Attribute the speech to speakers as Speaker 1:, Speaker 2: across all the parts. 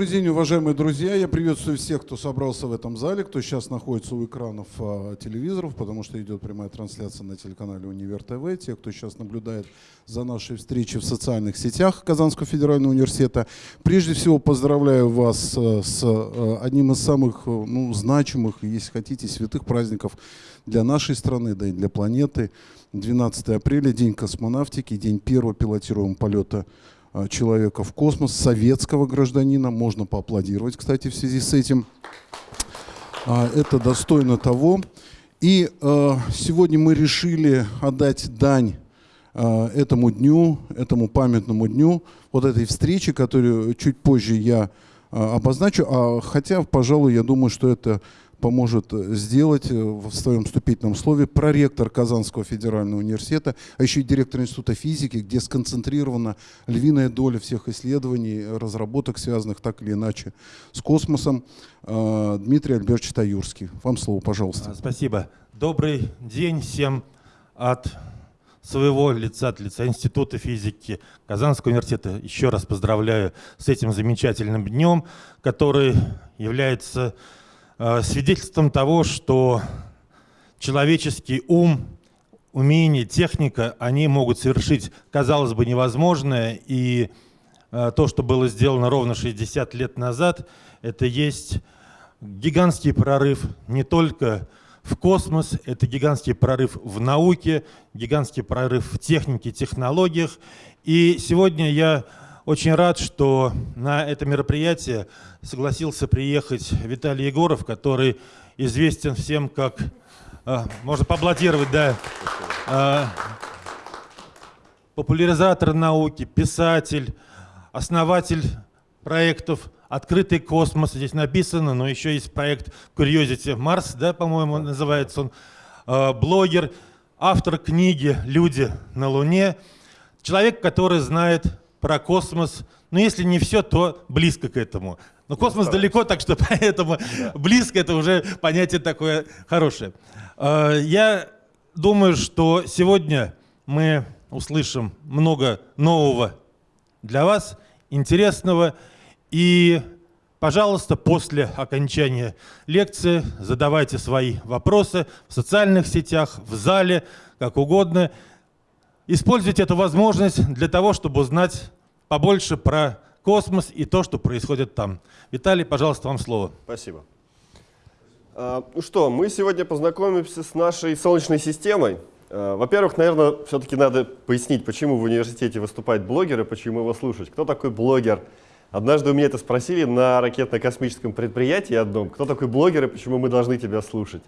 Speaker 1: Добрый день, уважаемые друзья. Я приветствую всех, кто собрался в этом зале, кто сейчас находится у экранов а, телевизоров, потому что идет прямая трансляция на телеканале Универ ТВ. Те, кто сейчас наблюдает за нашей встречей в социальных сетях Казанского федерального университета. Прежде всего поздравляю вас а, с а, одним из самых ну, значимых, если хотите, святых праздников для нашей страны, да и для планеты. 12 апреля, День космонавтики, день первого пилотируемого полета человека в космос, советского гражданина. Можно поаплодировать, кстати, в связи с этим. А, это достойно того. И э, сегодня мы решили отдать дань э, этому дню, этому памятному дню, вот этой встречи, которую чуть позже я э, обозначу. А, хотя, пожалуй, я думаю, что это поможет э, сделать э, в своем вступительном слове проректор Казанского федерального университета, а еще и директор Института физики, где сконцентрирована львиная доля всех исследований, разработок, связанных так или иначе с космосом, э, Дмитрий Альбертович Таюрский. Вам слово, пожалуйста.
Speaker 2: Спасибо. Добрый день всем от своего лица, от лица Института физики Казанского университета. Еще раз поздравляю с этим замечательным днем, который является свидетельством того, что человеческий ум, умение, техника, они могут совершить, казалось бы, невозможное. И э, то, что было сделано ровно 60 лет назад, это есть гигантский прорыв не только в космос, это гигантский прорыв в науке, гигантский прорыв в технике, технологиях. И сегодня я очень рад, что на это мероприятие согласился приехать Виталий Егоров, который известен всем как, а, можно поаплодировать, да, а, популяризатор науки, писатель, основатель проектов «Открытый космос», здесь написано, но еще есть проект Curiosity Mars, да, по-моему, называется он, а, блогер, автор книги «Люди на Луне», человек, который знает про космос. Ну, если не все, то близко к этому. Но космос ну, далеко, так что поэтому да. близко это уже понятие такое хорошее. А, я думаю, что сегодня мы услышим много нового для вас, интересного. И, пожалуйста, после окончания лекции задавайте свои вопросы в социальных сетях, в зале, как угодно. Используйте эту возможность для того, чтобы узнать побольше про космос и то, что происходит там. Виталий, пожалуйста, вам слово.
Speaker 3: Спасибо. А, ну что, мы сегодня познакомимся с нашей Солнечной системой. А, Во-первых, наверное, все-таки надо пояснить, почему в университете выступает блогер и почему его слушать. Кто такой блогер? Однажды у меня это спросили на ракетно-космическом предприятии одном. Кто такой блогер и почему мы должны тебя слушать?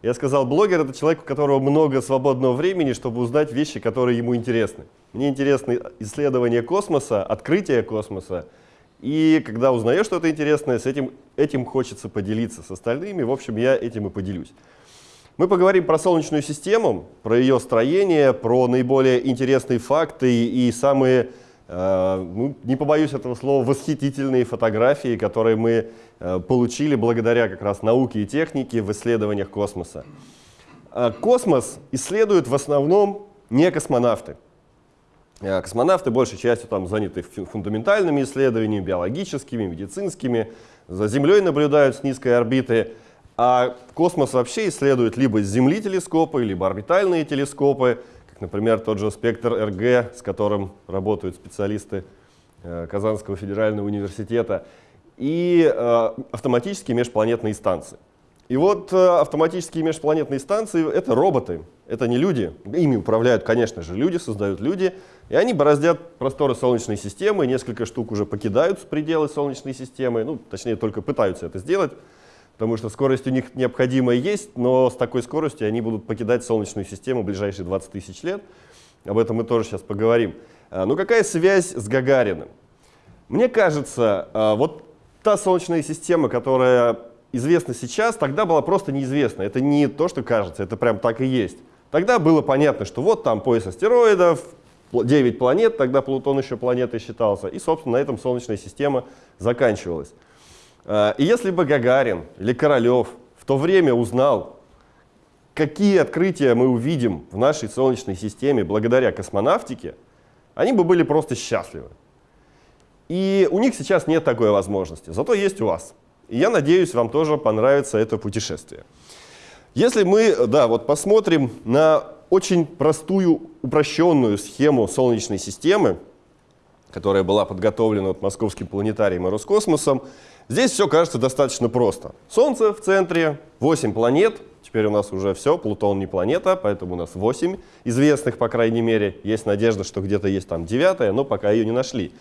Speaker 3: Я сказал, блогер — это человек, у которого много свободного времени, чтобы узнать вещи, которые ему интересны. Мне интересны исследования космоса, открытие космоса. И когда узнаешь что-то интересное, с этим, этим хочется поделиться с остальными. В общем, я этим и поделюсь. Мы поговорим про Солнечную систему, про ее строение, про наиболее интересные факты и самые Э, ну, не побоюсь этого слова, восхитительные фотографии, которые мы получили благодаря как раз науке и технике в исследованиях космоса. Э, космос исследуют в основном не космонавты. Космонавты большей частью там заняты фундаментальными исследованиями, биологическими, медицинскими, за Землей наблюдают с низкой орбиты, а космос вообще исследуют либо Земли телескопы, либо орбитальные телескопы, например, тот же спектр РГ, с которым работают специалисты э, Казанского федерального университета, и э, автоматические межпланетные станции. И вот э, автоматические межпланетные станции — это роботы, это не люди. Ими управляют, конечно же, люди, создают люди, и они бороздят просторы Солнечной системы, несколько штук уже покидают пределы Солнечной системы, ну, точнее, только пытаются это сделать, потому что скорость у них необходимая есть, но с такой скоростью они будут покидать Солнечную систему в ближайшие 20 тысяч лет. Об этом мы тоже сейчас поговорим. А, ну какая связь с Гагариным? Мне кажется, а, вот та Солнечная система, которая известна сейчас, тогда была просто неизвестна. Это не то, что кажется, это прям так и есть. Тогда было понятно, что вот там пояс астероидов, 9 планет, тогда Плутон еще планетой считался, и, собственно, на этом Солнечная система заканчивалась. А, и если бы Гагарин или Королев в то время узнал, какие открытия мы увидим в нашей Солнечной системе благодаря космонавтике, они бы были просто счастливы. И у них сейчас нет такой возможности, зато есть у вас. И я надеюсь, вам тоже понравится это путешествие. Если мы да, вот посмотрим на очень простую, упрощенную схему Солнечной системы, которая была подготовлена вот Московским планетарием и Роскосмосом, здесь все кажется достаточно просто. Солнце в центре, 8 планет, теперь у нас уже все, Плутон не планета, поэтому у нас 8 известных, по крайней мере. Есть надежда, что где-то есть там девятая, но пока ее не нашли.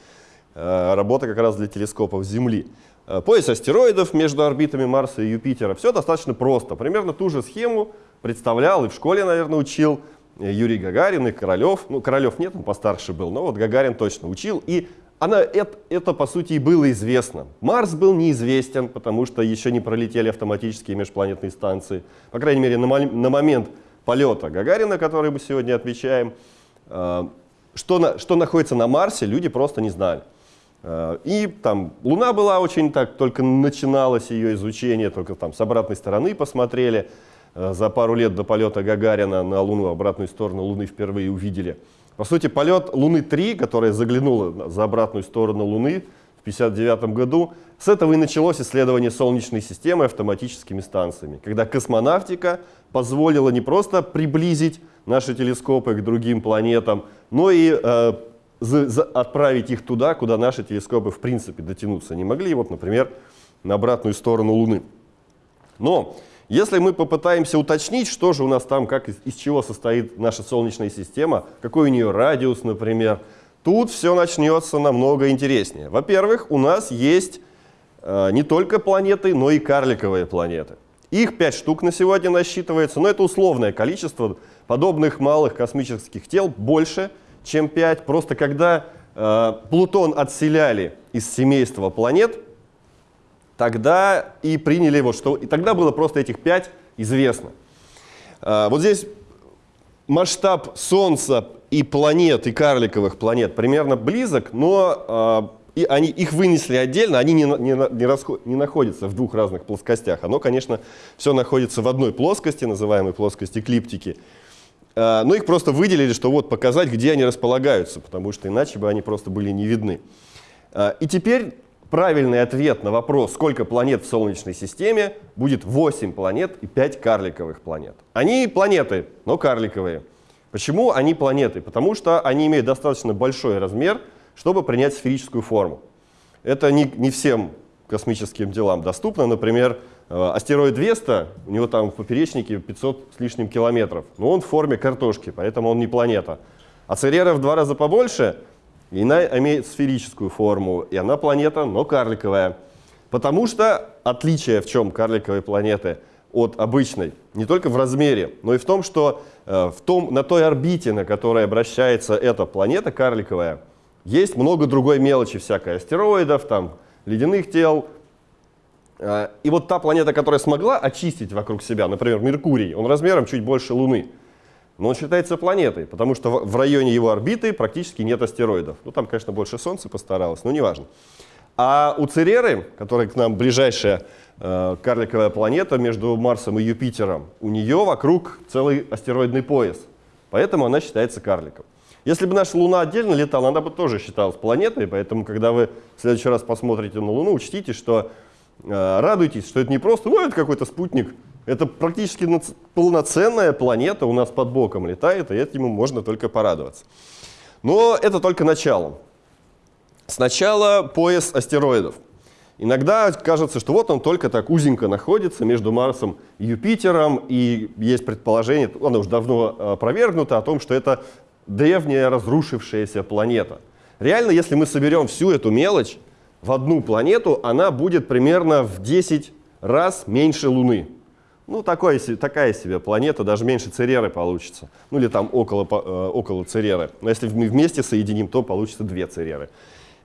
Speaker 3: Э, работа как раз для телескопов Земли. Э, пояс астероидов между орбитами Марса и Юпитера. Все достаточно просто. Примерно ту же схему представлял и в школе, наверное, учил э, Юрий Гагарин и Королев. Ну, Королев нет, он постарше был, но вот Гагарин точно учил. И она, это, это, по сути, и было известно. Марс был неизвестен, потому что еще не пролетели автоматические межпланетные станции. По крайней мере, на, на момент полета Гагарина, который мы сегодня отмечаем, что, на, что находится на Марсе, люди просто не знали. Э, и там Луна была очень так, только начиналось ее изучение, только там с обратной стороны посмотрели. Э, за пару лет до полета Гагарина на Луну, обратную сторону Луны впервые увидели. По сути, полет Луны-3, которая заглянула за обратную сторону Луны в 1959 году, с этого и началось исследование Солнечной системы автоматическими станциями, когда космонавтика позволила не просто приблизить наши телескопы к другим планетам, но и э, за, за, отправить их туда, куда наши телескопы в принципе дотянуться не могли, вот, например, на обратную сторону Луны. Но если мы попытаемся уточнить, что же у нас там, как из, из чего состоит наша Солнечная система, какой у нее радиус, например, тут все начнется намного интереснее. Во-первых, у нас есть э, не только планеты, но и карликовые планеты. Их пять штук на сегодня насчитывается, но это условное количество подобных малых космических тел больше – чем 5. Просто когда э, Плутон отселяли из семейства планет, тогда и приняли его, что и тогда было просто этих 5 известно. Э, вот здесь масштаб Солнца и планет, и карликовых планет примерно близок, но э, и они, их вынесли отдельно, они не, не, не, расход, не находятся в двух разных плоскостях. Оно, конечно, все находится в одной плоскости, называемой плоскости эклиптики. А, но их просто выделили, что вот показать, где они располагаются, потому что иначе бы они просто были не видны. А, и теперь правильный ответ на вопрос, сколько планет в Солнечной системе, будет 8 планет и 5 карликовых планет. Они планеты, но карликовые. Почему они планеты? Потому что они имеют достаточно большой размер, чтобы принять сферическую форму. Это не, не всем космическим делам доступно. Например, астероид Веста, у него там в поперечнике 500 с лишним километров, но он в форме картошки, поэтому он не планета. А Церера в два раза побольше, и она имеет сферическую форму, и она планета, но карликовая. Потому что отличие в чем карликовой планеты от обычной, не только в размере, но и в том, что э, в том, на той орбите, на которой обращается эта планета карликовая, есть много другой мелочи всякой, астероидов, там, ледяных тел, Э, и вот та планета, которая смогла очистить вокруг себя, например, Меркурий, он размером чуть больше Луны, но он считается планетой, потому что в районе его орбиты практически нет астероидов. Ну, там, конечно, больше Солнца постаралось, но неважно. А у Цереры, которая к нам ближайшая э, карликовая планета между Марсом и Юпитером, у нее вокруг целый астероидный пояс. Поэтому она считается карликом. Если бы наша Луна отдельно летала, она бы тоже считалась планетой, поэтому, когда вы в следующий раз посмотрите на Луну, учтите, что радуйтесь, что это не просто, ну, это какой-то спутник, это практически полноценная планета у нас под боком летает, и этому можно только порадоваться. Но это только начало. Сначала пояс астероидов. Иногда кажется, что вот он только так узенько находится между Марсом и Юпитером, и есть предположение, оно уже давно э, опровергнуто, о том, что это древняя разрушившаяся планета. Реально, если мы соберем всю эту мелочь, в одну планету, она будет примерно в 10 раз меньше Луны. Ну, такой, такая себе планета, даже меньше Цереры получится. Ну, или там около, э, около Цереры. Но если мы вместе соединим, то получится две Цереры.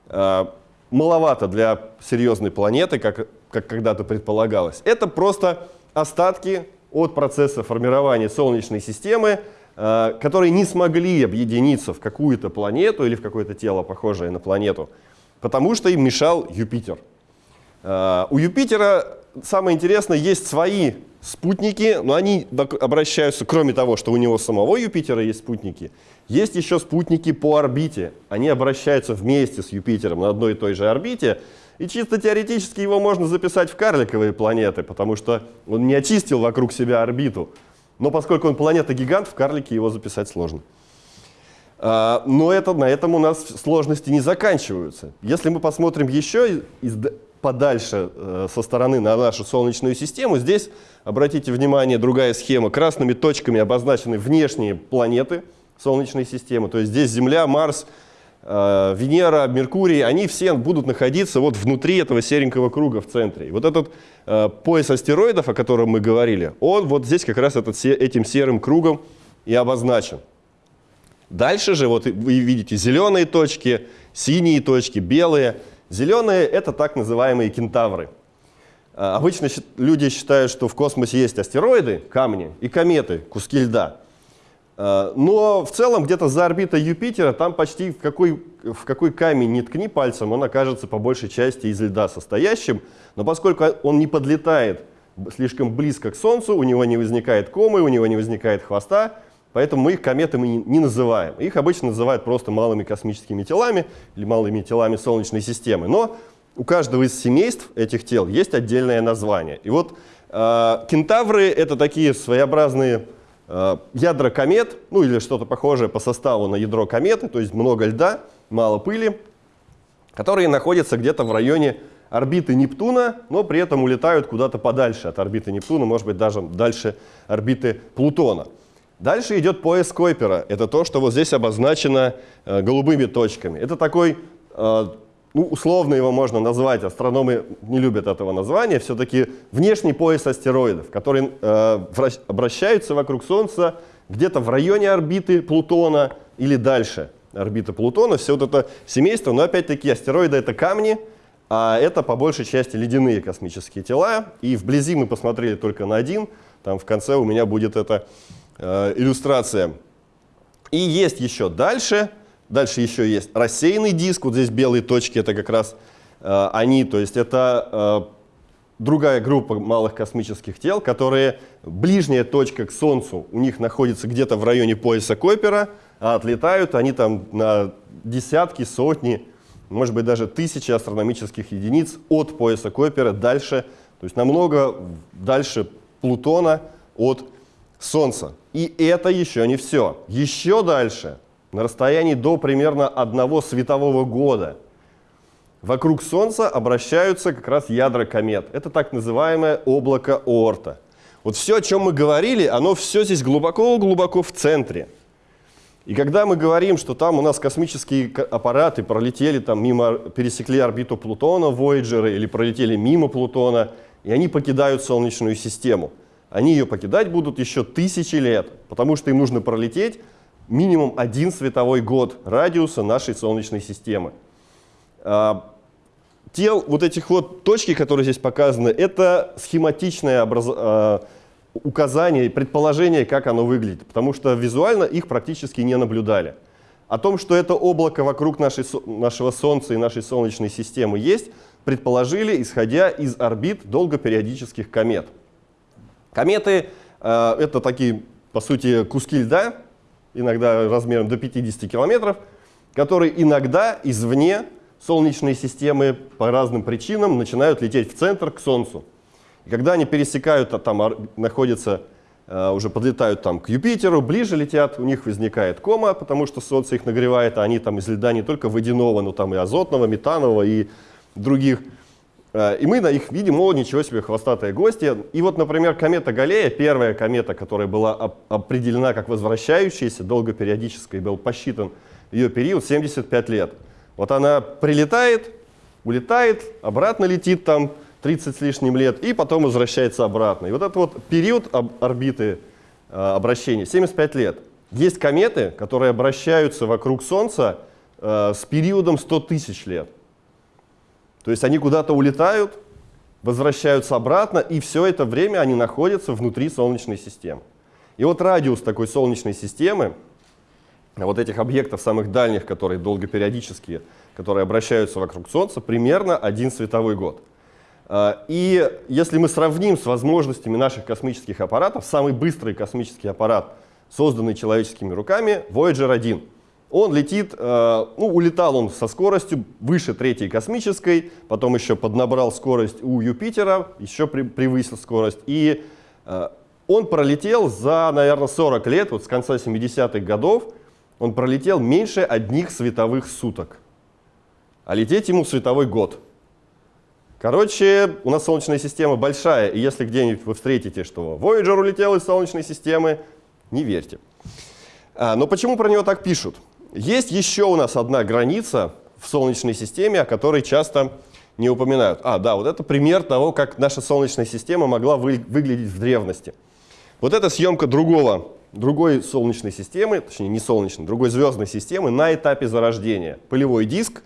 Speaker 3: Э, маловато для серьезной планеты, как, как когда-то предполагалось. Это просто остатки от процесса формирования Солнечной системы, э, которые не смогли объединиться в какую-то планету или в какое-то тело, похожее на планету, потому что им мешал Юпитер. Uh, у Юпитера, самое интересное, есть свои спутники, но они обращаются, кроме того, что у него самого Юпитера есть спутники, есть еще спутники по орбите. Они обращаются вместе с Юпитером на одной и той же орбите, и чисто теоретически его можно записать в карликовые планеты, потому что он не очистил вокруг себя орбиту. Но поскольку он планета-гигант, в карлике его записать сложно. А, но это, на этом у нас сложности не заканчиваются. Если мы посмотрим еще из, подальше э, со стороны на нашу Солнечную систему, здесь, обратите внимание, другая схема. Красными точками обозначены внешние планеты Солнечной системы. То есть здесь Земля, Марс, э, Венера, Меркурий, они все будут находиться вот внутри этого серенького круга в центре. И вот этот э, пояс астероидов, о котором мы говорили, он вот здесь как раз этот, этим серым кругом и обозначен. Дальше же вот вы видите зеленые точки, синие точки, белые. Зеленые — это так называемые кентавры. А, обычно люди считают, что в космосе есть астероиды, камни, и кометы, куски льда. А, но в целом где-то за орбитой Юпитера там почти в какой, в какой камень не ткни пальцем, он окажется по большей части из льда состоящим. Но поскольку он не подлетает слишком близко к Солнцу, у него не возникает комы, у него не возникает хвоста, Поэтому мы их кометами не называем. Их обычно называют просто малыми космическими телами или малыми телами Солнечной системы. Но у каждого из семейств этих тел есть отдельное название. И вот э, кентавры — это такие своеобразные э, ядра комет, ну или что-то похожее по составу на ядро кометы, то есть много льда, мало пыли, которые находятся где-то в районе орбиты Нептуна, но при этом улетают куда-то подальше от орбиты Нептуна, может быть, даже дальше орбиты Плутона. Дальше идет пояс Койпера. Это то, что вот здесь обозначено э, голубыми точками. Это такой, э, ну, условно его можно назвать, астрономы не любят этого названия, все-таки внешний пояс астероидов, которые э, обращаются вокруг Солнца где-то в районе орбиты Плутона или дальше орбиты Плутона. Все вот это семейство, но опять-таки астероиды — это камни, а это по большей части ледяные космические тела. И вблизи мы посмотрели только на один, там в конце у меня будет это Э, иллюстрация. И есть еще дальше, дальше еще есть рассеянный диск, вот здесь белые точки, это как раз э, они, то есть это э, другая группа малых космических тел, которые, ближняя точка к Солнцу у них находится где-то в районе пояса Койпера, а отлетают они там на десятки, сотни, может быть даже тысячи астрономических единиц от пояса Койпера дальше, то есть намного дальше Плутона от Солнца. И это еще не все. Еще дальше, на расстоянии до примерно одного светового года, вокруг Солнца обращаются как раз ядра комет. Это так называемое облако Оорта. Вот все, о чем мы говорили, оно все здесь глубоко-глубоко в центре. И когда мы говорим, что там у нас космические аппараты пролетели там мимо, пересекли орбиту Плутона, Voyager, или пролетели мимо Плутона, и они покидают Солнечную систему – они ее покидать будут еще тысячи лет, потому что им нужно пролететь минимум один световой год радиуса нашей Солнечной системы. А, тел вот этих вот точки, которые здесь показаны, это схематичное образ... А, указание, предположение, как оно выглядит, потому что визуально их практически не наблюдали. О том, что это облако вокруг нашей, нашего Солнца и нашей Солнечной системы есть, предположили, исходя из орбит долгопериодических комет. Кометы э, — это такие, по сути, куски льда, иногда размером до 50 километров, которые иногда извне Солнечной системы по разным причинам начинают лететь в центр к Солнцу. И когда они пересекают, а там находятся, э, уже подлетают там к Юпитеру, ближе летят, у них возникает кома, потому что Солнце их нагревает, а они там из льда не только водяного, но там и азотного, метанового и других. Э, и мы на их видим, о, ничего себе, хвостатые гости. И вот, например, комета Галлея, первая комета, которая была определена как возвращающаяся, долгопериодическая, был посчитан ее период 75 лет. Вот она прилетает, улетает, обратно летит там 30 с лишним лет, и потом возвращается обратно. И вот этот вот период орбиты э, обращения 75 лет. Есть кометы, которые обращаются вокруг Солнца э, с периодом 100 тысяч лет. То есть они куда-то улетают, возвращаются обратно, и все это время они находятся внутри Солнечной системы. И вот радиус такой Солнечной системы, вот этих объектов самых дальних, которые долгопериодические, которые обращаются вокруг Солнца, примерно один световой год. А, и если мы сравним с возможностями наших космических аппаратов, самый быстрый космический аппарат, созданный человеческими руками, Voyager 1. Он летит, э, ну, улетал он со скоростью выше третьей космической, потом еще поднабрал скорость у Юпитера, еще превысил скорость. И э, он пролетел за, наверное, 40 лет, вот с конца 70-х годов, он пролетел меньше одних световых суток. А лететь ему световой год. Короче, у нас Солнечная система большая, и если где-нибудь вы встретите, что Voyager улетел из Солнечной системы, не верьте. А, но почему про него так пишут? Есть еще у нас одна граница в Солнечной системе, о которой часто не упоминают. А, да, вот это пример того, как наша Солнечная система могла вы, выглядеть в древности. Вот это съемка другого, другой Солнечной системы, точнее не Солнечной, другой звездной системы на этапе зарождения. Пылевой диск.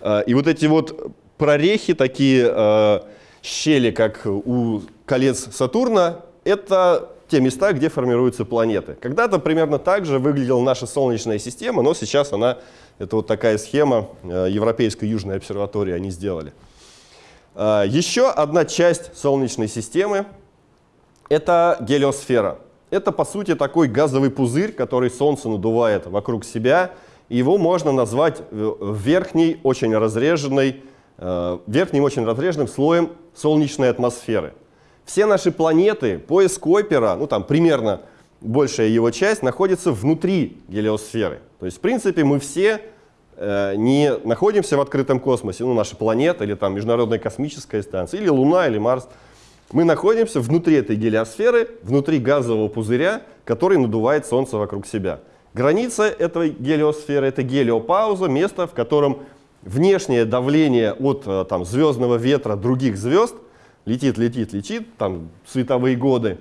Speaker 3: Э, и вот эти вот прорехи, такие э, щели, как у колец Сатурна, это те места, где формируются планеты. Когда-то примерно так же выглядела наша Солнечная система, но сейчас она, это вот такая схема э, Европейской Южной обсерватории они сделали. Э, еще одна часть Солнечной системы — это гелиосфера. Это, по сути, такой газовый пузырь, который Солнце надувает вокруг себя. Его можно назвать э, верхней, очень разреженной, верхним очень разреженным слоем солнечной атмосферы. Все наши планеты, пояс Койпера, ну там примерно большая его часть, находится внутри гелиосферы. То есть, в принципе, мы все э, не находимся в открытом космосе, ну, наша планета или там Международная космическая станция, или Луна, или Марс. Мы находимся внутри этой гелиосферы, внутри газового пузыря, который надувает Солнце вокруг себя. Граница этой гелиосферы — это гелиопауза, место, в котором внешнее давление от э, там, звездного ветра других звезд летит, летит, летит, там световые годы,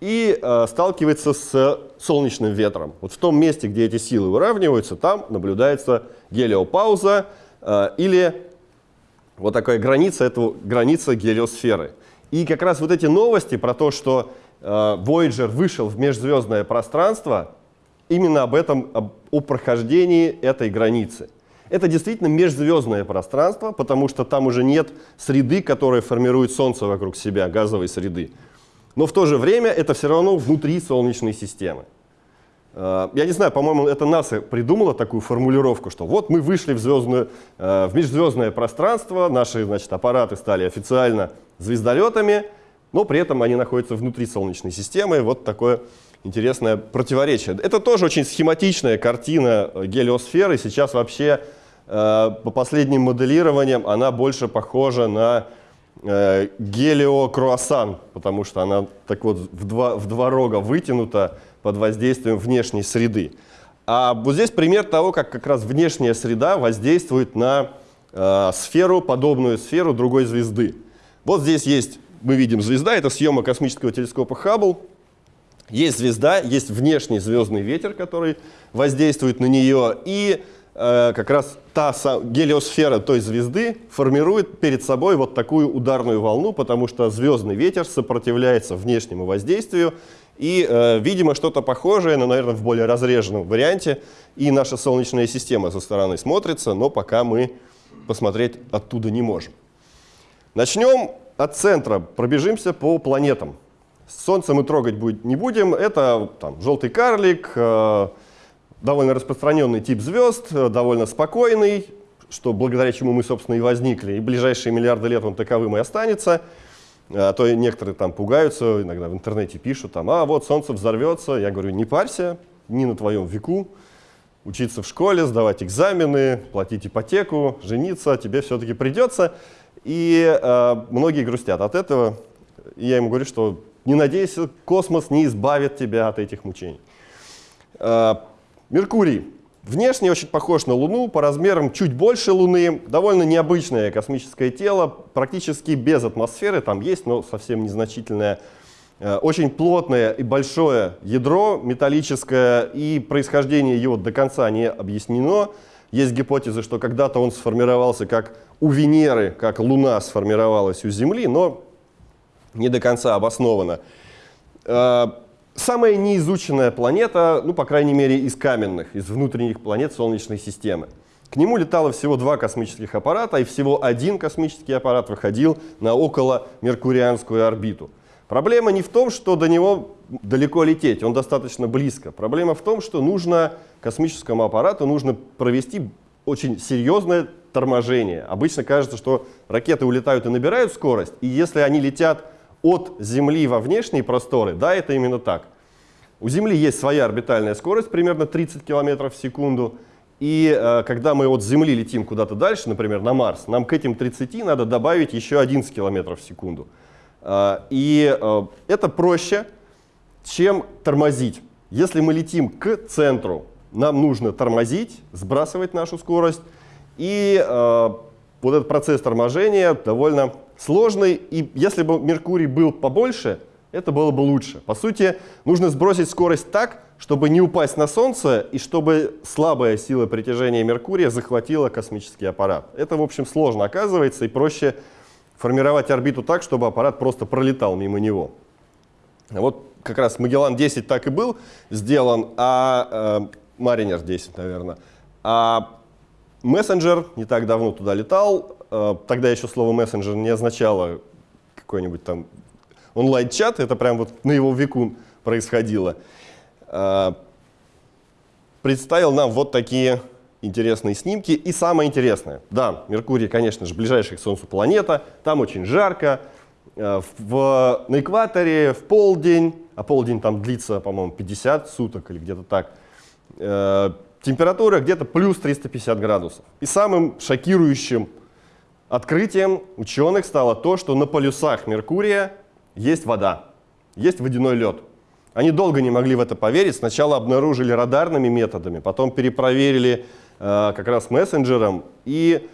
Speaker 3: и э, сталкивается с солнечным ветром. Вот в том месте, где эти силы выравниваются, там наблюдается гелиопауза э, или вот такая граница, это граница гелиосферы. И как раз вот эти новости про то, что э, Voyager вышел в межзвездное пространство, именно об этом, об, о прохождении этой границы. Это действительно межзвездное пространство, потому что там уже нет среды, которая формирует Солнце вокруг себя, газовой среды. Но в то же время это все равно внутри Солнечной системы. Э, я не знаю, по-моему, это НАСА придумала такую формулировку, что вот мы вышли в, звездную, э, в межзвездное пространство, наши значит, аппараты стали официально звездолетами, но при этом они находятся внутри Солнечной системы. Вот такое интересное противоречие. Это тоже очень схематичная картина гелиосферы. Сейчас вообще Э, по последним моделированиям она больше похожа на э, гелиокруассан, потому что она так вот в два, в два рога вытянута под воздействием внешней среды. А вот здесь пример того, как как раз внешняя среда воздействует на э, сферу, подобную сферу другой звезды. Вот здесь есть, мы видим звезда, это съемка космического телескопа Хаббл. Есть звезда, есть внешний звездный ветер, который воздействует на нее, и Э, как раз та гелиосфера той звезды формирует перед собой вот такую ударную волну, потому что звездный ветер сопротивляется внешнему воздействию, и, э, видимо, что-то похожее, но, наверное, в более разреженном варианте, и наша Солнечная система со стороны смотрится, но пока мы посмотреть оттуда не можем. Начнем от центра, пробежимся по планетам. Солнце мы трогать не будем, это там, желтый карлик, э, довольно распространенный тип звезд, э, довольно спокойный, что благодаря чему мы, собственно, и возникли. И ближайшие миллиарды лет он таковым и останется. А то некоторые там пугаются, иногда в интернете пишут, там, а вот Солнце взорвется. Я говорю, не парься, не на твоем веку. Учиться в школе, сдавать экзамены, платить ипотеку, жениться тебе все-таки придется. И э, многие грустят от этого. И я ему говорю, что не надейся, космос не избавит тебя от этих мучений. Э, Меркурий. Внешне очень похож на Луну, по размерам чуть больше Луны, довольно необычное космическое тело, практически без атмосферы, там есть, но совсем незначительное. Э, очень плотное и большое ядро металлическое, и происхождение его до конца не объяснено. Есть гипотеза, что когда-то он сформировался как у Венеры, как Луна сформировалась у Земли, но не до конца обосновано. Самая неизученная планета, ну, по крайней мере, из каменных, из внутренних планет Солнечной системы. К нему летало всего два космических аппарата, и всего один космический аппарат выходил на около Меркурианскую орбиту. Проблема не в том, что до него далеко лететь, он достаточно близко. Проблема в том, что нужно космическому аппарату нужно провести очень серьезное торможение. Обычно кажется, что ракеты улетают и набирают скорость, и если они летят от Земли во внешние просторы, да, это именно так. У Земли есть своя орбитальная скорость, примерно 30 км в секунду, и э, когда мы от Земли летим куда-то дальше, например, на Марс, нам к этим 30 надо добавить еще 11 км в секунду. Э, и э, это проще, чем тормозить. Если мы летим к центру, нам нужно тормозить, сбрасывать нашу скорость, и э, вот этот процесс торможения довольно сложный, и если бы Меркурий был побольше, это было бы лучше. По сути, нужно сбросить скорость так, чтобы не упасть на Солнце и чтобы слабая сила притяжения Меркурия захватила космический аппарат. Это, в общем, сложно оказывается, и проще формировать орбиту так, чтобы аппарат просто пролетал мимо него. Вот как раз Магеллан-10 так и был сделан, а э, Маринер 10, наверное. А мессенджер не так давно туда летал. Э, тогда еще слово мессенджер не означало какой-нибудь там онлайн-чат, это прям вот на его веку происходило. Э, представил нам вот такие интересные снимки. И самое интересное, да, Меркурий, конечно же, ближайшая к Солнцу планета, там очень жарко, э, в, на экваторе в полдень, а полдень там длится, по-моему, 50 суток или где-то так, температура где-то плюс 350 градусов. И самым шокирующим открытием ученых стало то, что на полюсах Меркурия есть вода, есть водяной лед. Они долго не могли в это поверить. Сначала обнаружили радарными методами, потом перепроверили э, как раз мессенджером, и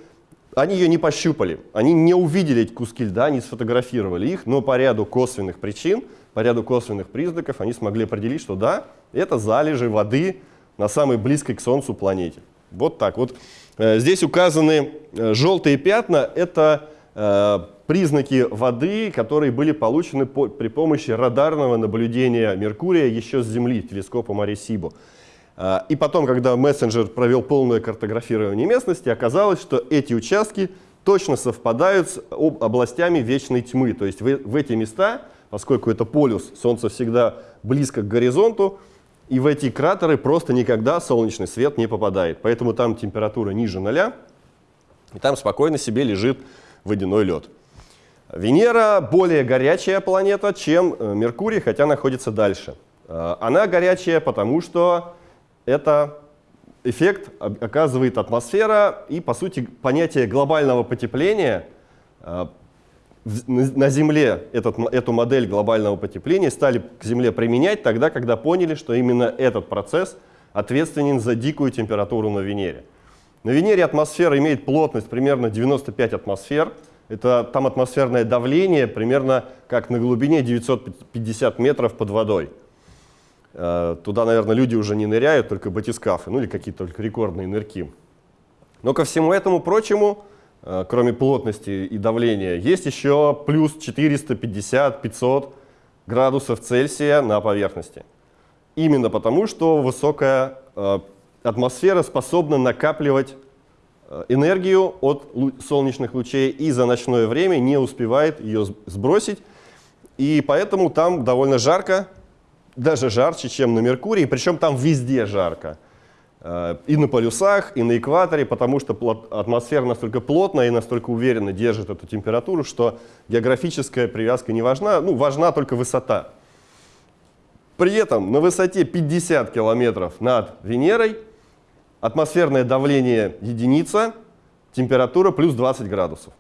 Speaker 3: они ее не пощупали. Они не увидели эти куски льда, не сфотографировали их, но по ряду косвенных причин, по ряду косвенных признаков они смогли определить, что да, это залежи воды на самой близкой к Солнцу планете. Вот так вот. Э, здесь указаны э, желтые пятна, это э, признаки воды, которые были получены по, при помощи радарного наблюдения Меркурия еще с Земли, телескопом Аресибо. И потом, когда мессенджер провел полное картографирование местности, оказалось, что эти участки точно совпадают с областями вечной тьмы. То есть в эти места, поскольку это полюс, Солнце всегда близко к горизонту, и в эти кратеры просто никогда солнечный свет не попадает. Поэтому там температура ниже ноля, и там спокойно себе лежит водяной лед. Венера более горячая планета, чем э, Меркурий, хотя находится дальше. Э, она горячая, потому что это эффект оказывает атмосфера, и, по сути, понятие глобального потепления э, на Земле этот, эту модель глобального потепления стали к Земле применять тогда, когда поняли, что именно этот процесс ответственен за дикую температуру на Венере. На Венере атмосфера имеет плотность примерно 95 атмосфер. Это там атмосферное давление примерно как на глубине 950 метров под водой. Э, туда, наверное, люди уже не ныряют, только батискафы, ну или какие-то только рекордные нырки. Но ко всему этому прочему, кроме плотности и давления, есть еще плюс 450-500 градусов Цельсия на поверхности. Именно потому, что высокая э, атмосфера способна накапливать э, энергию от солнечных лучей и за ночное время не успевает ее сбросить. И поэтому там довольно жарко, даже жарче, чем на Меркурии, причем там везде жарко. Э, и на полюсах, и на экваторе, потому что атмосфера настолько плотная и настолько уверенно держит эту температуру, что географическая привязка не важна, ну, важна только высота. При этом на высоте 50 километров над Венерой атмосферное давление единица, температура плюс 20 градусов.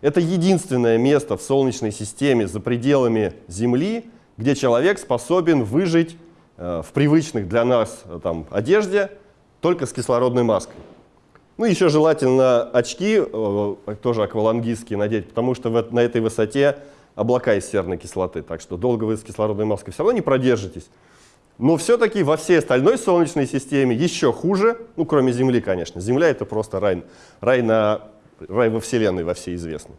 Speaker 3: Это единственное место в Солнечной системе за пределами Земли, где человек способен выжить э, в привычных для нас э, там, одежде, только с кислородной маской. Ну, еще желательно очки, э, тоже аквалангистские надеть, потому что в, на этой высоте облака из серной кислоты, так что долго вы с кислородной маской все равно не продержитесь. Но все-таки во всей остальной Солнечной системе еще хуже, ну, кроме Земли, конечно. Земля — это просто рай, рай, на, рай во Вселенной, во всей известной.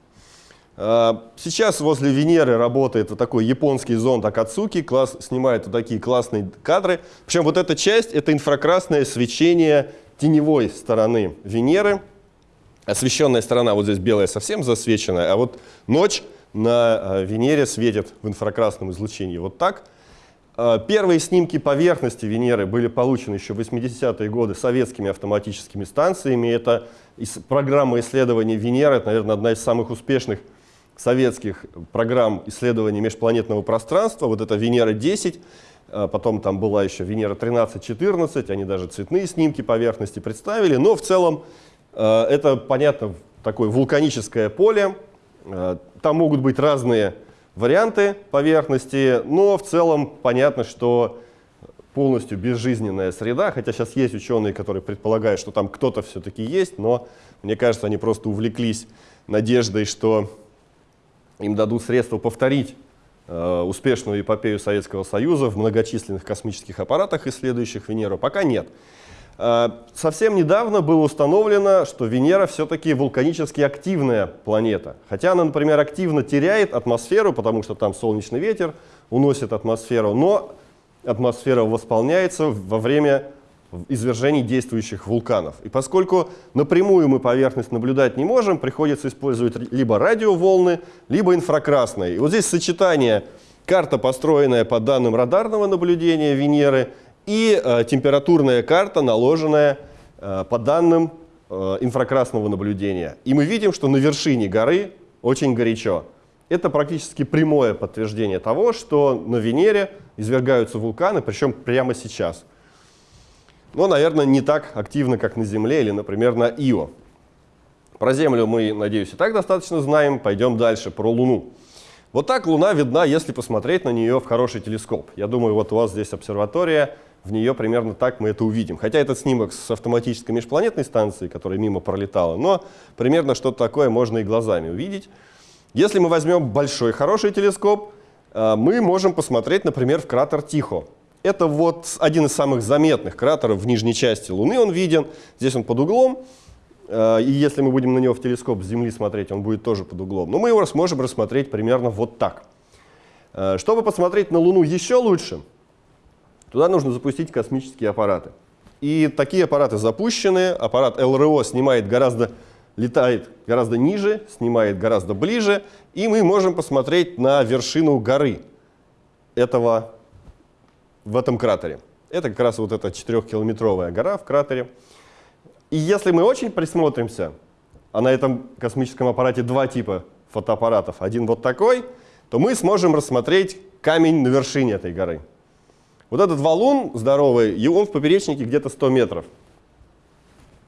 Speaker 3: А, сейчас возле Венеры работает вот такой японский зонд Акацуки, класс, снимает вот такие классные кадры. Причем вот эта часть — это инфракрасное свечение теневой стороны Венеры. Освещенная сторона вот здесь белая совсем засвеченная, а вот ночь на э, Венере светит в инфракрасном излучении вот так. Э, первые снимки поверхности Венеры были получены еще в 80-е годы советскими автоматическими станциями. Это программа исследования Венеры, это, наверное, одна из самых успешных советских программ исследования межпланетного пространства. Вот это Венера-10, э, потом там была еще Венера 13-14, они даже цветные снимки поверхности представили. Но в целом это, понятно, такое вулканическое поле. Там могут быть разные варианты поверхности, но в целом понятно, что полностью безжизненная среда, хотя сейчас есть ученые, которые предполагают, что там кто-то все-таки есть, но мне кажется, они просто увлеклись надеждой, что им дадут средства повторить э, успешную эпопею Советского Союза в многочисленных космических аппаратах, исследующих Венеру. Пока нет. Э, совсем недавно было установлено, что Венера все-таки вулканически активная планета. Хотя она, например, активно теряет атмосферу, потому что там солнечный ветер уносит атмосферу, но атмосфера восполняется во время извержений действующих вулканов. И поскольку напрямую мы поверхность наблюдать не можем, приходится использовать либо радиоволны, либо инфракрасные. И вот здесь сочетание карта, построенная по данным радарного наблюдения Венеры, и э, температурная карта, наложенная э, по данным э, инфракрасного наблюдения. И мы видим, что на вершине горы очень горячо. Это практически прямое подтверждение того, что на Венере извергаются вулканы, причем прямо сейчас. Но, наверное, не так активно, как на Земле или, например, на Ио. Про Землю мы, надеюсь, и так достаточно знаем. Пойдем дальше, про Луну. Вот так Луна видна, если посмотреть на нее в хороший телескоп. Я думаю, вот у вас здесь обсерватория, в нее примерно так мы это увидим. Хотя этот снимок с автоматической межпланетной станции, которая мимо пролетала, но примерно что-то такое можно и глазами увидеть. Если мы возьмем большой хороший телескоп, э, мы можем посмотреть, например, в кратер Тихо. Это вот один из самых заметных кратеров в нижней части Луны, он виден. Здесь он под углом, э, и если мы будем на него в телескоп с Земли смотреть, он будет тоже под углом. Но мы его сможем рассмотреть примерно вот так. Э, чтобы посмотреть на Луну еще лучше, Туда нужно запустить космические аппараты. И такие аппараты запущены. Аппарат ЛРО снимает гораздо, летает гораздо ниже, снимает гораздо ближе. И мы можем посмотреть на вершину горы этого, в этом кратере. Это как раз вот эта 4-километровая гора в кратере. И если мы очень присмотримся, а на этом космическом аппарате два типа фотоаппаратов, один вот такой, то мы сможем рассмотреть камень на вершине этой горы. Вот этот валун здоровый, и он в поперечнике где-то 100 метров.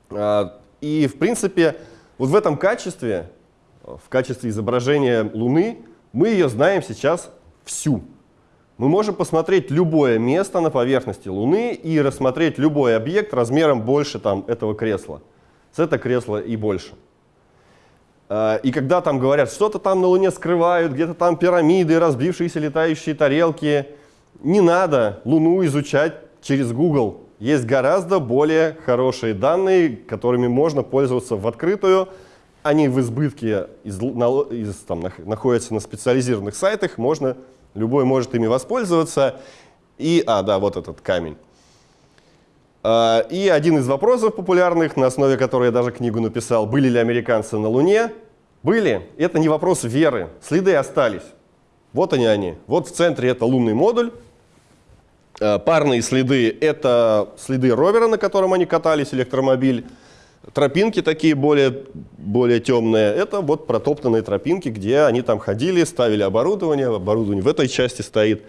Speaker 3: А, и, в принципе, вот в этом качестве, в качестве изображения Луны, мы ее знаем сейчас всю. Мы можем посмотреть любое место на поверхности Луны и рассмотреть любой объект размером больше там, этого кресла. С это кресло и больше. А, и когда там говорят, что-то там на Луне скрывают, где-то там пирамиды, разбившиеся летающие тарелки – не надо Луну изучать через Google. Есть гораздо более хорошие данные, которыми можно пользоваться в открытую. Они в избытке из, из, там, находятся на специализированных сайтах, можно, любой может ими воспользоваться. И, а, да, вот этот камень. А, и один из вопросов популярных, на основе которого я даже книгу написал, были ли американцы на Луне? Были. Это не вопрос веры. Следы остались. Вот они они. Вот в центре это лунный модуль. Э, парные следы — это следы ровера, на котором они катались, электромобиль. Тропинки такие более, более темные — это вот протоптанные тропинки, где они там ходили, ставили оборудование, оборудование в этой части стоит.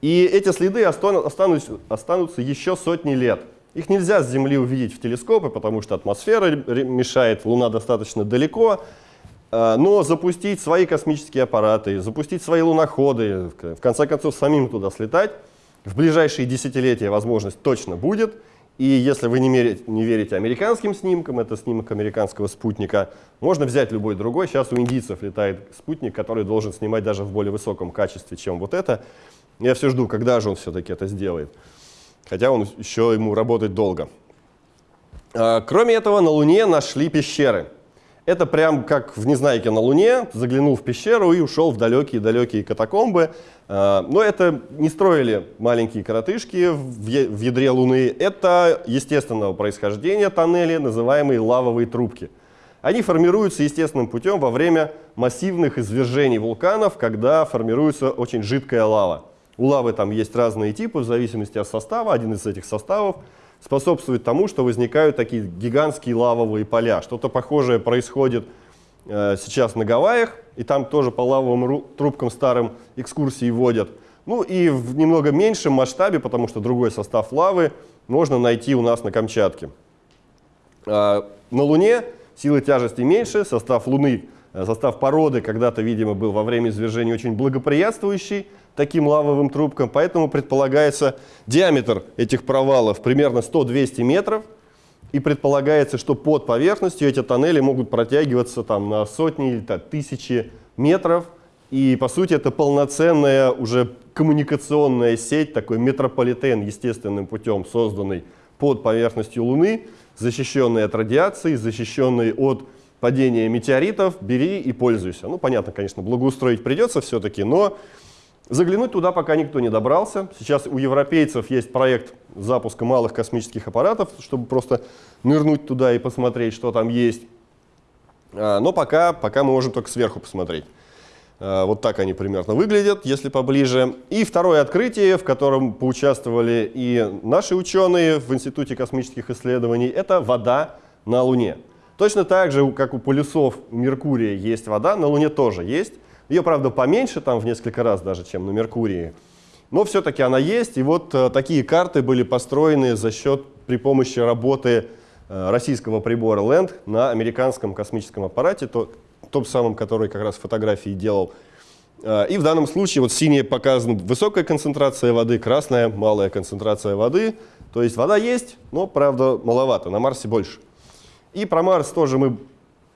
Speaker 3: И эти следы останутся, останутся еще сотни лет. Их нельзя с Земли увидеть в телескопы, потому что атмосфера мешает, Луна достаточно далеко. Э, но запустить свои космические аппараты, запустить свои луноходы, в конце концов самим туда слетать — в ближайшие десятилетия возможность точно будет. И если вы не, мерите, не верите американским снимкам, это снимок американского спутника, можно взять любой другой. Сейчас у индийцев летает спутник, который должен снимать даже в более высоком качестве, чем вот это. Я все жду, когда же он все-таки это сделает. Хотя он еще ему работать долго. А, кроме этого, на Луне нашли пещеры. Это прям как в Незнайке на Луне, заглянул в пещеру и ушел в далекие-далекие катакомбы. А, но это не строили маленькие коротышки в ядре Луны. Это естественного происхождения тоннели, называемые лавовые трубки. Они формируются естественным путем во время массивных извержений вулканов, когда формируется очень жидкая лава. У лавы там есть разные типы в зависимости от состава. Один из этих составов способствует тому, что возникают такие гигантские лавовые поля. Что-то похожее происходит э, сейчас на Гавайях, и там тоже по лавовым трубкам старым экскурсии водят. Ну и в немного меньшем масштабе, потому что другой состав лавы можно найти у нас на Камчатке. Э, на Луне силы тяжести меньше, состав Луны, э, состав породы когда-то, видимо, был во время извержения очень благоприятствующий, таким лавовым трубкам, поэтому предполагается диаметр этих провалов примерно 100-200 метров, и предполагается, что под поверхностью эти тоннели могут протягиваться там, на сотни или там, тысячи метров, и по сути это полноценная уже коммуникационная сеть, такой метрополитен естественным путем созданный под поверхностью Луны, защищенный от радиации, защищенный от падения метеоритов, бери и пользуйся. Ну, понятно, конечно, благоустроить придется все-таки, но Заглянуть туда пока никто не добрался. Сейчас у европейцев есть проект запуска малых космических аппаратов, чтобы просто нырнуть туда и посмотреть, что там есть. А, но пока, пока мы можем только сверху посмотреть. А, вот так они примерно выглядят, если поближе. И второе открытие, в котором поучаствовали и наши ученые в Институте космических исследований, это вода на Луне. Точно так же, как у полюсов Меркурия есть вода, на Луне тоже есть. Ее, правда, поменьше, там в несколько раз даже, чем на Меркурии. Но все-таки она есть. И вот э, такие карты были построены за счет, при помощи работы э, российского прибора LAND на американском космическом аппарате, то, том самом, который как раз фотографии делал. Э, и в данном случае вот синяя показана высокая концентрация воды, красная малая концентрация воды. То есть вода есть, но, правда, маловато, на Марсе больше. И про Марс тоже мы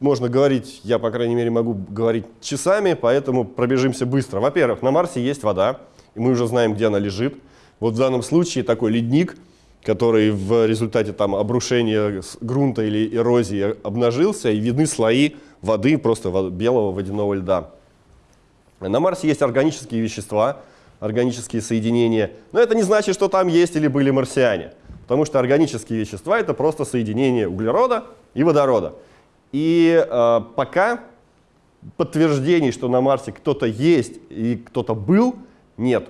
Speaker 3: можно говорить, я, по крайней мере, могу говорить часами, поэтому пробежимся быстро. Во-первых, на Марсе есть вода, и мы уже знаем, где она лежит. Вот в данном случае такой ледник, который в результате там, обрушения грунта или эрозии обнажился, и видны слои воды, просто белого водяного льда. На Марсе есть органические вещества, органические соединения, но это не значит, что там есть или были марсиане, потому что органические вещества — это просто соединение углерода и водорода. И э, пока подтверждений, что на Марсе кто-то есть и кто-то был, нет.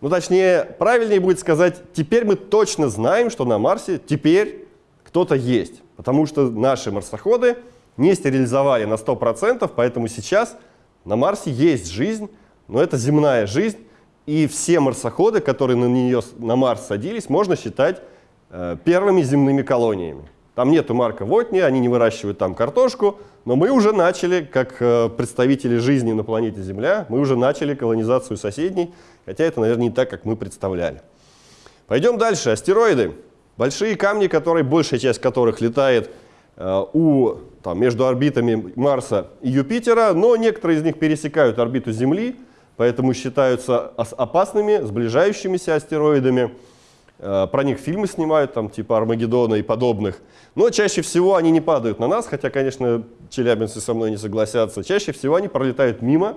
Speaker 3: Ну, точнее, правильнее будет сказать, теперь мы точно знаем, что на Марсе теперь кто-то есть. Потому что наши марсоходы не стерилизовали на 100%, поэтому сейчас на Марсе есть жизнь, но это земная жизнь. И все марсоходы, которые на, нее, на Марс садились, можно считать э, первыми земными колониями. Там нету Марка Вотни, они не выращивают там картошку, но мы уже начали, как э, представители жизни на планете Земля, мы уже начали колонизацию соседней, хотя это, наверное, не так, как мы представляли. Пойдем дальше. Астероиды. Большие камни, которые, большая часть которых летает э, у, там, между орбитами Марса и Юпитера, но некоторые из них пересекают орбиту Земли, поэтому считаются опасными, сближающимися астероидами. Э, про них фильмы снимают, там, типа Армагеддона и подобных. Но чаще всего они не падают на нас, хотя, конечно, челябинцы со мной не согласятся. Чаще всего они пролетают мимо,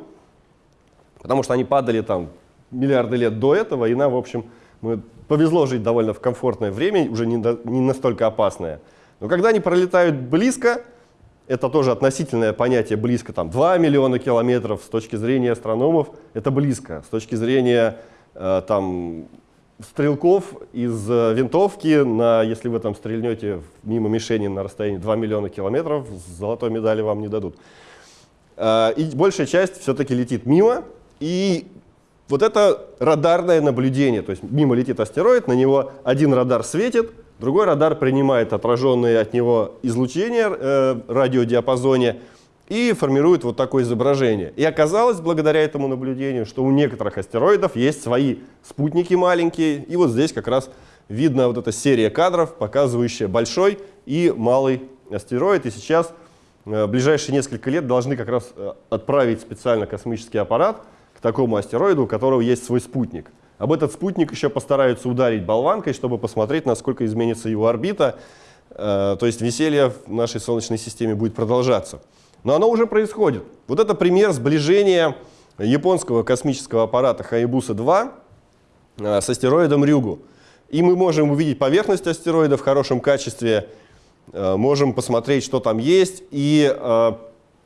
Speaker 3: потому что они падали там миллиарды лет до этого, и нам, в общем, мы повезло жить довольно в комфортное время, уже не, до, не настолько опасное. Но когда они пролетают близко, это тоже относительное понятие близко, там 2 миллиона километров с точки зрения астрономов, это близко. С точки зрения э, там, стрелков из э, винтовки, на, если вы там стрельнете мимо мишени на расстоянии 2 миллиона километров, золотой медали вам не дадут. А, и большая часть все-таки летит мимо, и вот это радарное наблюдение, то есть мимо летит астероид, на него один радар светит, другой радар принимает отраженные от него излучения э, радиодиапазоне, и формирует вот такое изображение. И оказалось, благодаря этому наблюдению, что у некоторых астероидов есть свои спутники маленькие. И вот здесь как раз видна вот эта серия кадров, показывающая большой и малый астероид. И сейчас э, в ближайшие несколько лет должны как раз э, отправить специально космический аппарат к такому астероиду, у которого есть свой спутник. Об этот спутник еще постараются ударить болванкой, чтобы посмотреть, насколько изменится его орбита. Э, то есть веселье в нашей Солнечной системе будет продолжаться. Но оно уже происходит. Вот это пример сближения японского космического аппарата Хаябуса-2 э, с астероидом Рюгу. И мы можем увидеть поверхность астероида в хорошем качестве, э, можем посмотреть, что там есть. И, э,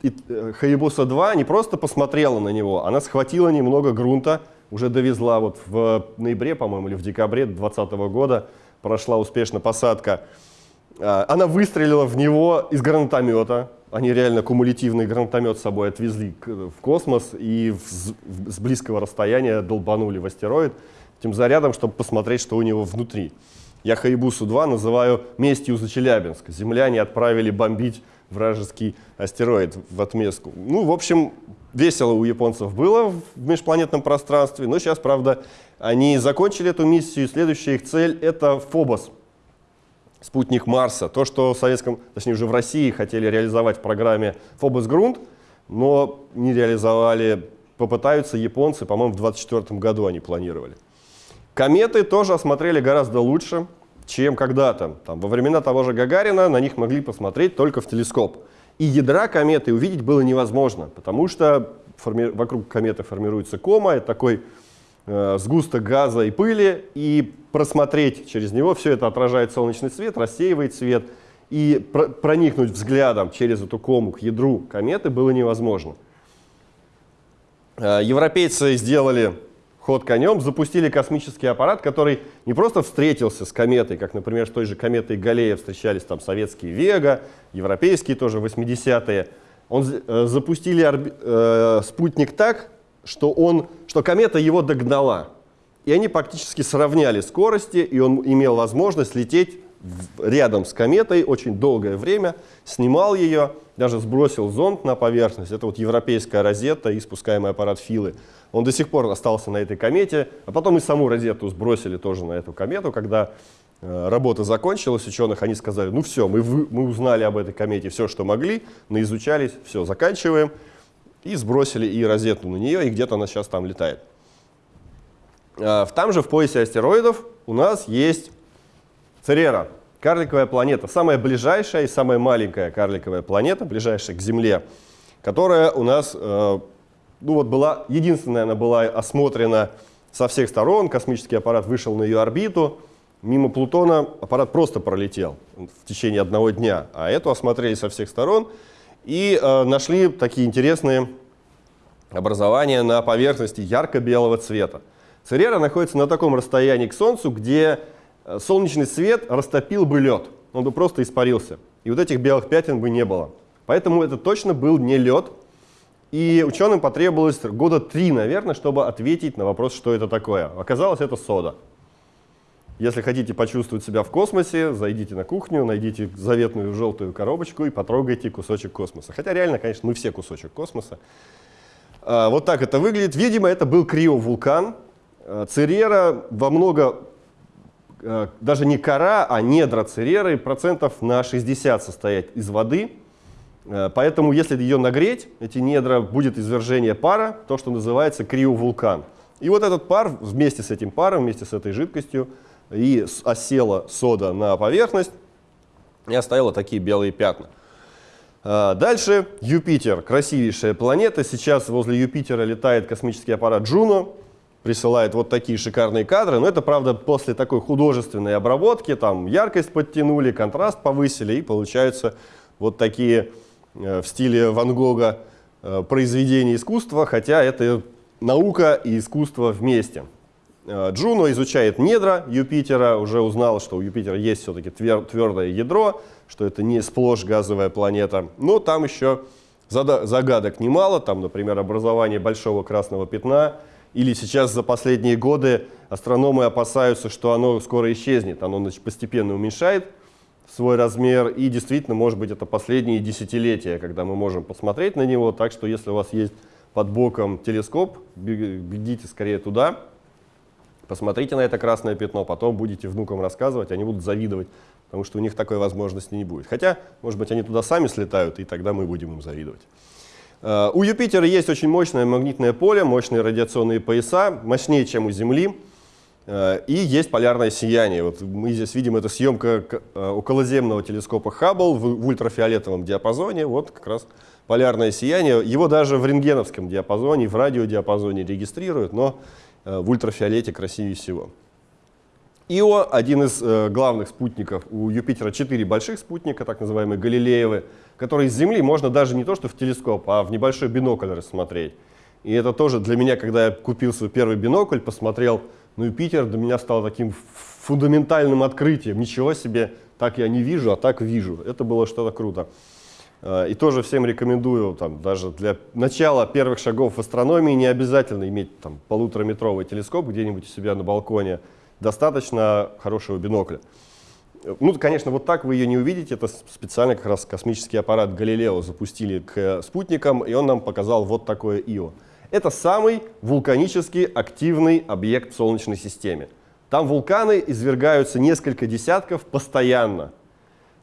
Speaker 3: и Хаябуса-2 не просто посмотрела на него, она схватила немного грунта, уже довезла вот в ноябре, по-моему, или в декабре 2020 года, прошла успешно посадка. Она выстрелила в него из гранатомета, они реально кумулятивный гранатомет с собой отвезли в космос и в, с близкого расстояния долбанули в астероид этим зарядом, чтобы посмотреть, что у него внутри. Я Хаябусу-2 называю местью за Челябинск. Земляне отправили бомбить вражеский астероид в отместку. Ну, в общем, весело у японцев было в межпланетном пространстве, но сейчас, правда, они закончили эту миссию, следующая их цель — это Фобос — спутник Марса. То, что в советском, точнее уже в России хотели реализовать в программе Фобос Грунт, но не реализовали, попытаются японцы, по-моему, в 2024 году они планировали. Кометы тоже осмотрели гораздо лучше, чем когда-то. Во времена того же Гагарина на них могли посмотреть только в телескоп. И ядра кометы увидеть было невозможно, потому что форми... вокруг кометы формируется кома, это такой сгусток газа и пыли, и просмотреть через него, все это отражает солнечный свет, рассеивает свет, и про проникнуть взглядом через эту кому к ядру кометы было невозможно. Э, европейцы сделали ход конем, запустили космический аппарат, который не просто встретился с кометой, как, например, с той же кометой Галлея встречались там советские Вега, европейские тоже 80-е. Он, э, запустили э, спутник так, что, он, что комета его догнала. И они практически сравняли скорости, и он имел возможность лететь рядом с кометой очень долгое время, снимал ее, даже сбросил зонд на поверхность. Это вот европейская розетта и спускаемый аппарат Филы. Он до сих пор остался на этой комете, а потом и саму розетту сбросили тоже на эту комету, когда э, работа закончилась, ученых они сказали, ну все, мы, вы, мы узнали об этой комете все, что могли, наизучались, все, заканчиваем. И сбросили и розету на нее, и где-то она сейчас там летает. А, там же в поясе астероидов у нас есть Церера, карликовая планета, самая ближайшая и самая маленькая карликовая планета, ближайшая к Земле, которая у нас э, ну вот была, единственная она была осмотрена со всех сторон, космический аппарат вышел на ее орбиту, мимо Плутона аппарат просто пролетел в течение одного дня, а эту осмотрели со всех сторон и э, нашли такие интересные образования на поверхности ярко-белого цвета. Церера находится на таком расстоянии к Солнцу, где э, солнечный свет растопил бы лед, он бы просто испарился. И вот этих белых пятен бы не было. Поэтому это точно был не лед. И ученым потребовалось года три, наверное, чтобы ответить на вопрос, что это такое. Оказалось, это сода. Если хотите почувствовать себя в космосе, зайдите на кухню, найдите заветную желтую коробочку и потрогайте кусочек космоса. Хотя реально, конечно, мы все кусочек космоса. А, вот так это выглядит. Видимо, это был криовулкан, Э, Церера во много, э, даже не кора, а недра цереры процентов на 60 состоят из воды. Э, поэтому если ее нагреть, эти недра, будет извержение пара, то, что называется криовулкан. И вот этот пар вместе с этим паром, вместе с этой жидкостью, и осела сода на поверхность и оставила такие белые пятна. Дальше Юпитер, красивейшая планета. Сейчас возле Юпитера летает космический аппарат Джуно присылает вот такие шикарные кадры, но это, правда, после такой художественной обработки, там яркость подтянули, контраст повысили, и получаются вот такие э, в стиле Ван Гога э, произведения искусства, хотя это наука и искусство вместе. Э, Джуно изучает недра Юпитера, уже узнал, что у Юпитера есть все-таки твердое ядро, что это не сплошь газовая планета, но там еще загадок немало, там, например, образование большого красного пятна – или сейчас за последние годы астрономы опасаются, что оно скоро исчезнет, оно значит, постепенно уменьшает свой размер, и действительно, может быть, это последние десятилетия, когда мы можем посмотреть на него, так что если у вас есть под боком телескоп, бегите скорее туда, посмотрите на это красное пятно, потом будете внукам рассказывать, они будут завидовать, потому что у них такой возможности не будет. Хотя, может быть, они туда сами слетают, и тогда мы будем им завидовать. Э, у Юпитера есть очень мощное магнитное поле, мощные радиационные пояса, мощнее, чем у Земли. Э, и есть полярное сияние. Вот мы здесь видим, это съемка э, околоземного телескопа Хаббл в ультрафиолетовом диапазоне. Вот как раз полярное сияние. Его даже в рентгеновском диапазоне, в радиодиапазоне регистрируют, но в ультрафиолете красивее всего. Ио – один из э, главных спутников. У Юпитера четыре больших спутника, так называемые Галилеевы, которые с Земли можно даже не то что в телескоп, а в небольшой бинокль рассмотреть. И это тоже для меня, когда я купил свой первый бинокль, посмотрел на Юпитер, для меня стало таким фундаментальным открытием. Ничего себе, так я не вижу, а так вижу. Это было что-то круто. Э, и тоже всем рекомендую, там, даже для начала первых шагов в астрономии не обязательно иметь там, полутораметровый телескоп где-нибудь у себя на балконе – достаточно хорошего бинокля. Ну, конечно, вот так вы ее не увидите. Это специально как раз космический аппарат Галилео запустили к спутникам, и он нам показал вот такое Ио. Это самый вулканически активный объект в Солнечной системе. Там вулканы извергаются несколько десятков постоянно.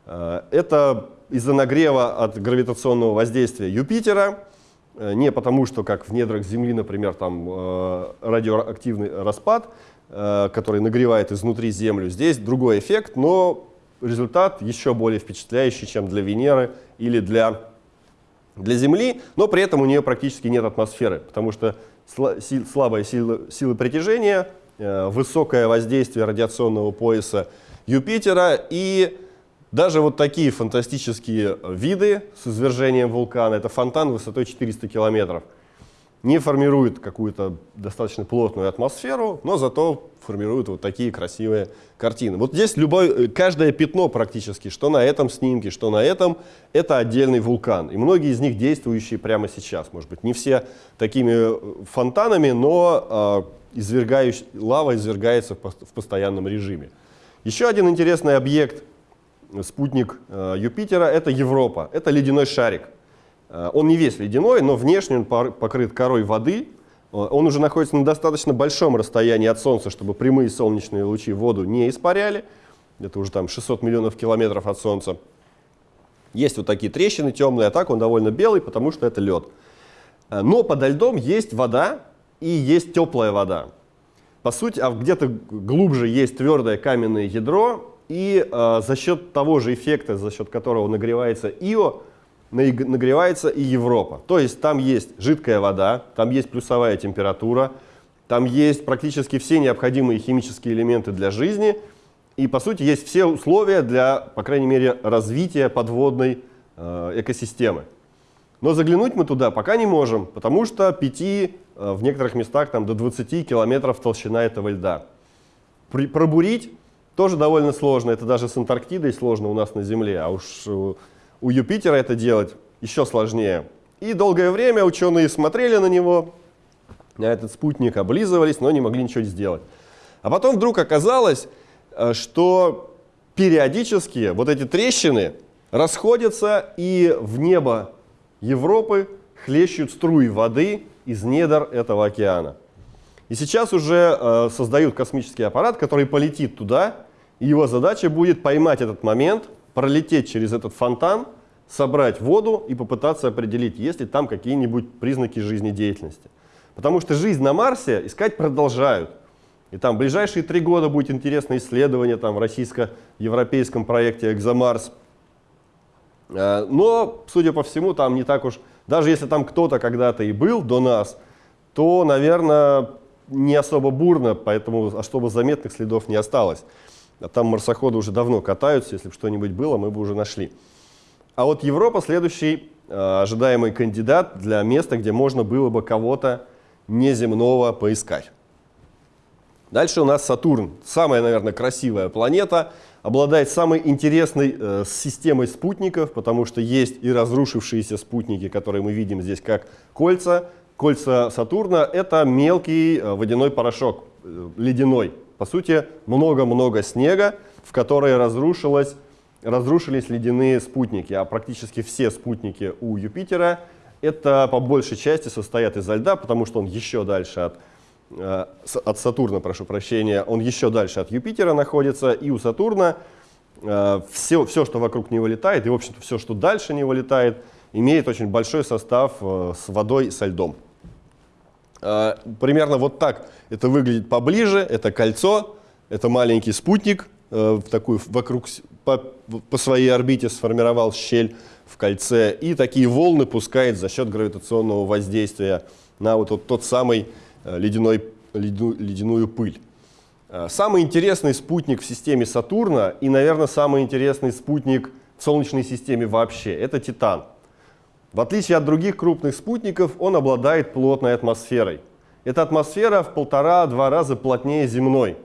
Speaker 3: Э, это из-за нагрева от гравитационного воздействия Юпитера, э, не потому что, как в недрах Земли, например, там э, радиоактивный распад, который нагревает изнутри Землю. Здесь другой эффект, но результат еще более впечатляющий, чем для Венеры или для, для Земли, но при этом у нее практически нет атмосферы, потому что слабая сила, сила притяжения, высокое воздействие радиационного пояса Юпитера и даже вот такие фантастические виды с извержением вулкана, это фонтан высотой 400 километров – не формирует какую-то достаточно плотную атмосферу, но зато формирует вот такие красивые картины. Вот здесь любое, каждое пятно практически, что на этом снимке, что на этом, это отдельный вулкан. И многие из них действующие прямо сейчас. Может быть, не все такими э, фонтанами, но э, извергающий, лава извергается в постоянном режиме. Еще один интересный объект, спутник э, Юпитера, это Европа. Это ледяной шарик. Э, он не весь ледяной, но внешне он покрыт корой воды. Э, он уже находится на достаточно большом расстоянии от Солнца, чтобы прямые солнечные лучи воду не испаряли. Это уже там 600 миллионов километров от Солнца. Есть вот такие трещины темные, а так он довольно белый, потому что это лед. Но подо льдом есть вода и есть теплая вода. По сути, а где-то глубже есть твердое каменное ядро, и э, за счет того же эффекта, за счет которого нагревается Ио, нагревается и Европа. То есть там есть жидкая вода, там есть плюсовая температура, там есть практически все необходимые химические элементы для жизни, и по сути есть все условия для, по крайней мере, развития подводной э, экосистемы. Но заглянуть мы туда пока не можем, потому что 5, э, в некоторых местах там, до 20 километров толщина этого льда. При, пробурить тоже довольно сложно, это даже с Антарктидой сложно у нас на Земле, а уж э, у Юпитера это делать еще сложнее. И долгое время ученые смотрели на него, на этот спутник, облизывались, но не могли ничего сделать. А потом вдруг оказалось, э, что периодически вот эти трещины расходятся, и в небо Европы хлещут струи воды из недр этого океана. И сейчас уже э, создают космический аппарат, который полетит туда, его задача будет поймать этот момент, пролететь через этот фонтан, собрать воду и попытаться определить, есть ли там какие-нибудь признаки жизнедеятельности. Потому что жизнь на Марсе искать продолжают. И там в ближайшие три года будет интересное исследование там, в российско-европейском проекте «Экзомарс». Э, но, судя по всему, там не так уж... Даже если там кто-то когда-то и был до нас, то, наверное, не особо бурно, поэтому особо заметных следов не осталось. А там марсоходы уже давно катаются, если бы что-нибудь было, мы бы уже нашли. А вот Европа следующий э, ожидаемый кандидат для места, где можно было бы кого-то неземного поискать. Дальше у нас Сатурн. Самая, наверное, красивая планета. Обладает самой интересной э, системой спутников, потому что есть и разрушившиеся спутники, которые мы видим здесь как кольца. Кольца Сатурна — это мелкий э, водяной порошок, э, ледяной, по сути, много-много снега, в которой разрушилось, разрушились ледяные спутники, а практически все спутники у Юпитера это по большей части состоят из льда, потому что он еще дальше от, э, от Сатурна, прошу прощения, он еще дальше от Юпитера находится, и у Сатурна э, все, все, что вокруг него летает, и, в общем-то, все, что дальше него летает, имеет очень большой состав э, с водой, со льдом. А, примерно вот так это выглядит поближе. Это кольцо, это маленький спутник, э, такую вокруг, по, по своей орбите сформировал щель. в кольце и такие волны пускает за счет гравитационного воздействия на вот тот, тот самый э, ледяной, ледяную, ледяную пыль. Э, самый интересный спутник в системе Сатурна и, наверное, самый интересный спутник в Солнечной системе вообще – это Титан. В отличие от других крупных спутников, он обладает плотной атмосферой. Эта атмосфера в полтора-два раза плотнее земной.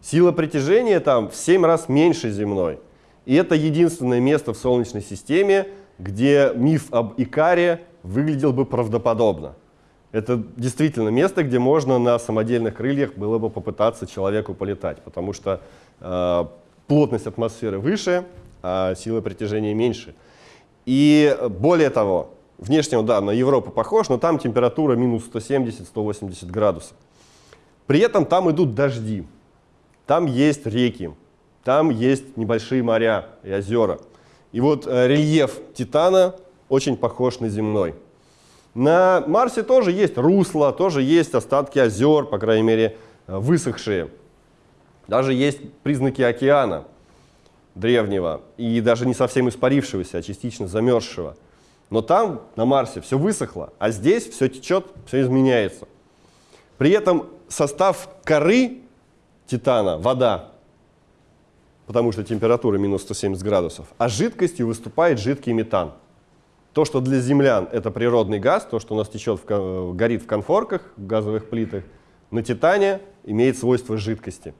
Speaker 3: Сила притяжения там в 7 раз меньше земной. И это единственное место в Солнечной системе, где миф об Икаре выглядел бы правдоподобно. Это действительно место, где можно на самодельных крыльях было бы попытаться человеку полетать, потому что э, плотность атмосферы выше, а сила притяжения меньше. И более того, внешне да, на Европу похож, но там температура минус 170-180 градусов. При этом там идут дожди, там есть реки, там есть небольшие моря и озера. И вот э, рельеф Титана очень похож на земной. На Марсе тоже есть русло, тоже есть остатки озер, по крайней мере, э, высохшие. Даже есть признаки океана древнего и даже не совсем испарившегося, а частично замерзшего. Но там, на Марсе, все высохло, а здесь все течет, все изменяется. При этом состав коры Титана, вода, потому что температура минус 170 градусов, а жидкостью выступает жидкий метан. То, что для землян это природный газ, то, что у нас течет, в, горит в конфорках, в газовых плитах, на Титане имеет свойство жидкости.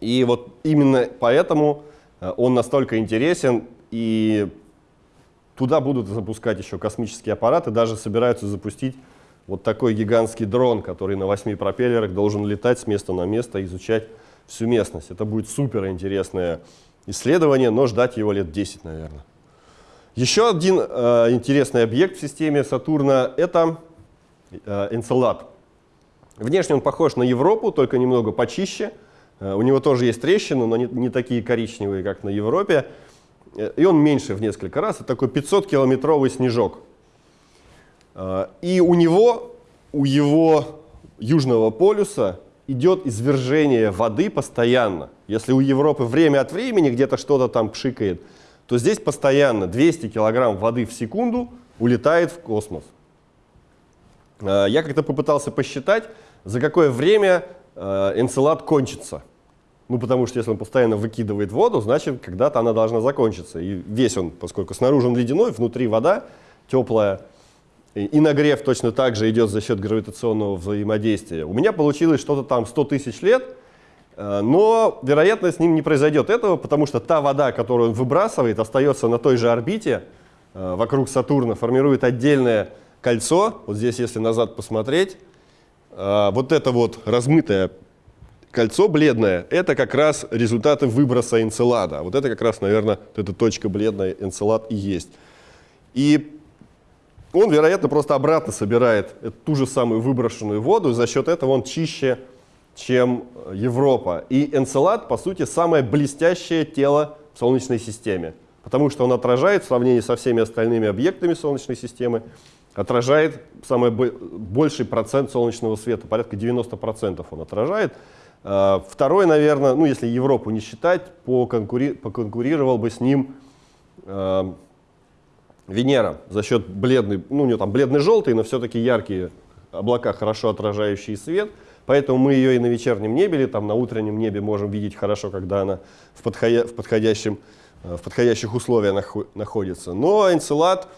Speaker 3: И вот именно поэтому э, он настолько интересен, и туда будут запускать еще космические аппараты, даже собираются запустить вот такой гигантский дрон, который на восьми пропеллерах должен летать с места на место, изучать всю местность. Это будет супер интересное исследование, но ждать его лет 10, наверное. Еще один э, интересный объект в системе Сатурна — это э, Энцелад. Внешне он похож на Европу, только немного почище. Э, у него тоже есть трещины, но не, не такие коричневые, как на Европе. Э, и он меньше в несколько раз. Это такой 500-километровый снежок. Э, и у него, у его южного полюса идет извержение воды постоянно. Если у Европы время от времени где-то что-то там пшикает, то здесь постоянно 200 килограмм воды в секунду улетает в космос. Я как-то попытался посчитать, за какое время Энцелад кончится. Ну, потому что если он постоянно выкидывает воду, значит, когда-то она должна закончиться. И весь он, поскольку снаружи он ледяной, внутри вода теплая, и нагрев точно так же идет за счет гравитационного взаимодействия. У меня получилось что-то там 100 тысяч лет, э, но, вероятно, с ним не произойдет этого, потому что та вода, которую он выбрасывает, остается на той же орбите э, вокруг Сатурна, формирует отдельное кольцо. Вот здесь, если назад посмотреть, э, вот это вот размытое кольцо бледное, это как раз результаты выброса энцелада. Вот это как раз, наверное, эта точка бледная энцелад и есть. И он, вероятно, просто обратно собирает ту же самую выброшенную воду, и за счет этого он чище, чем Европа. И Энцелад, по сути, самое блестящее тело в Солнечной системе, потому что он отражает в сравнении со всеми остальными объектами Солнечной системы, отражает самый больший процент солнечного света, порядка 90% он отражает. А, второй, наверное, ну если Европу не считать, поконкури поконкурировал бы с ним а, Венера за счет бледной, ну у нее там бледно-желтый, но все-таки яркие облака, хорошо отражающие свет. Поэтому мы ее и на вечернем небе, или там на утреннем небе можем видеть хорошо, когда она в, подходя, в, подходящем, э, в подходящих условиях находится. Но Энцелад,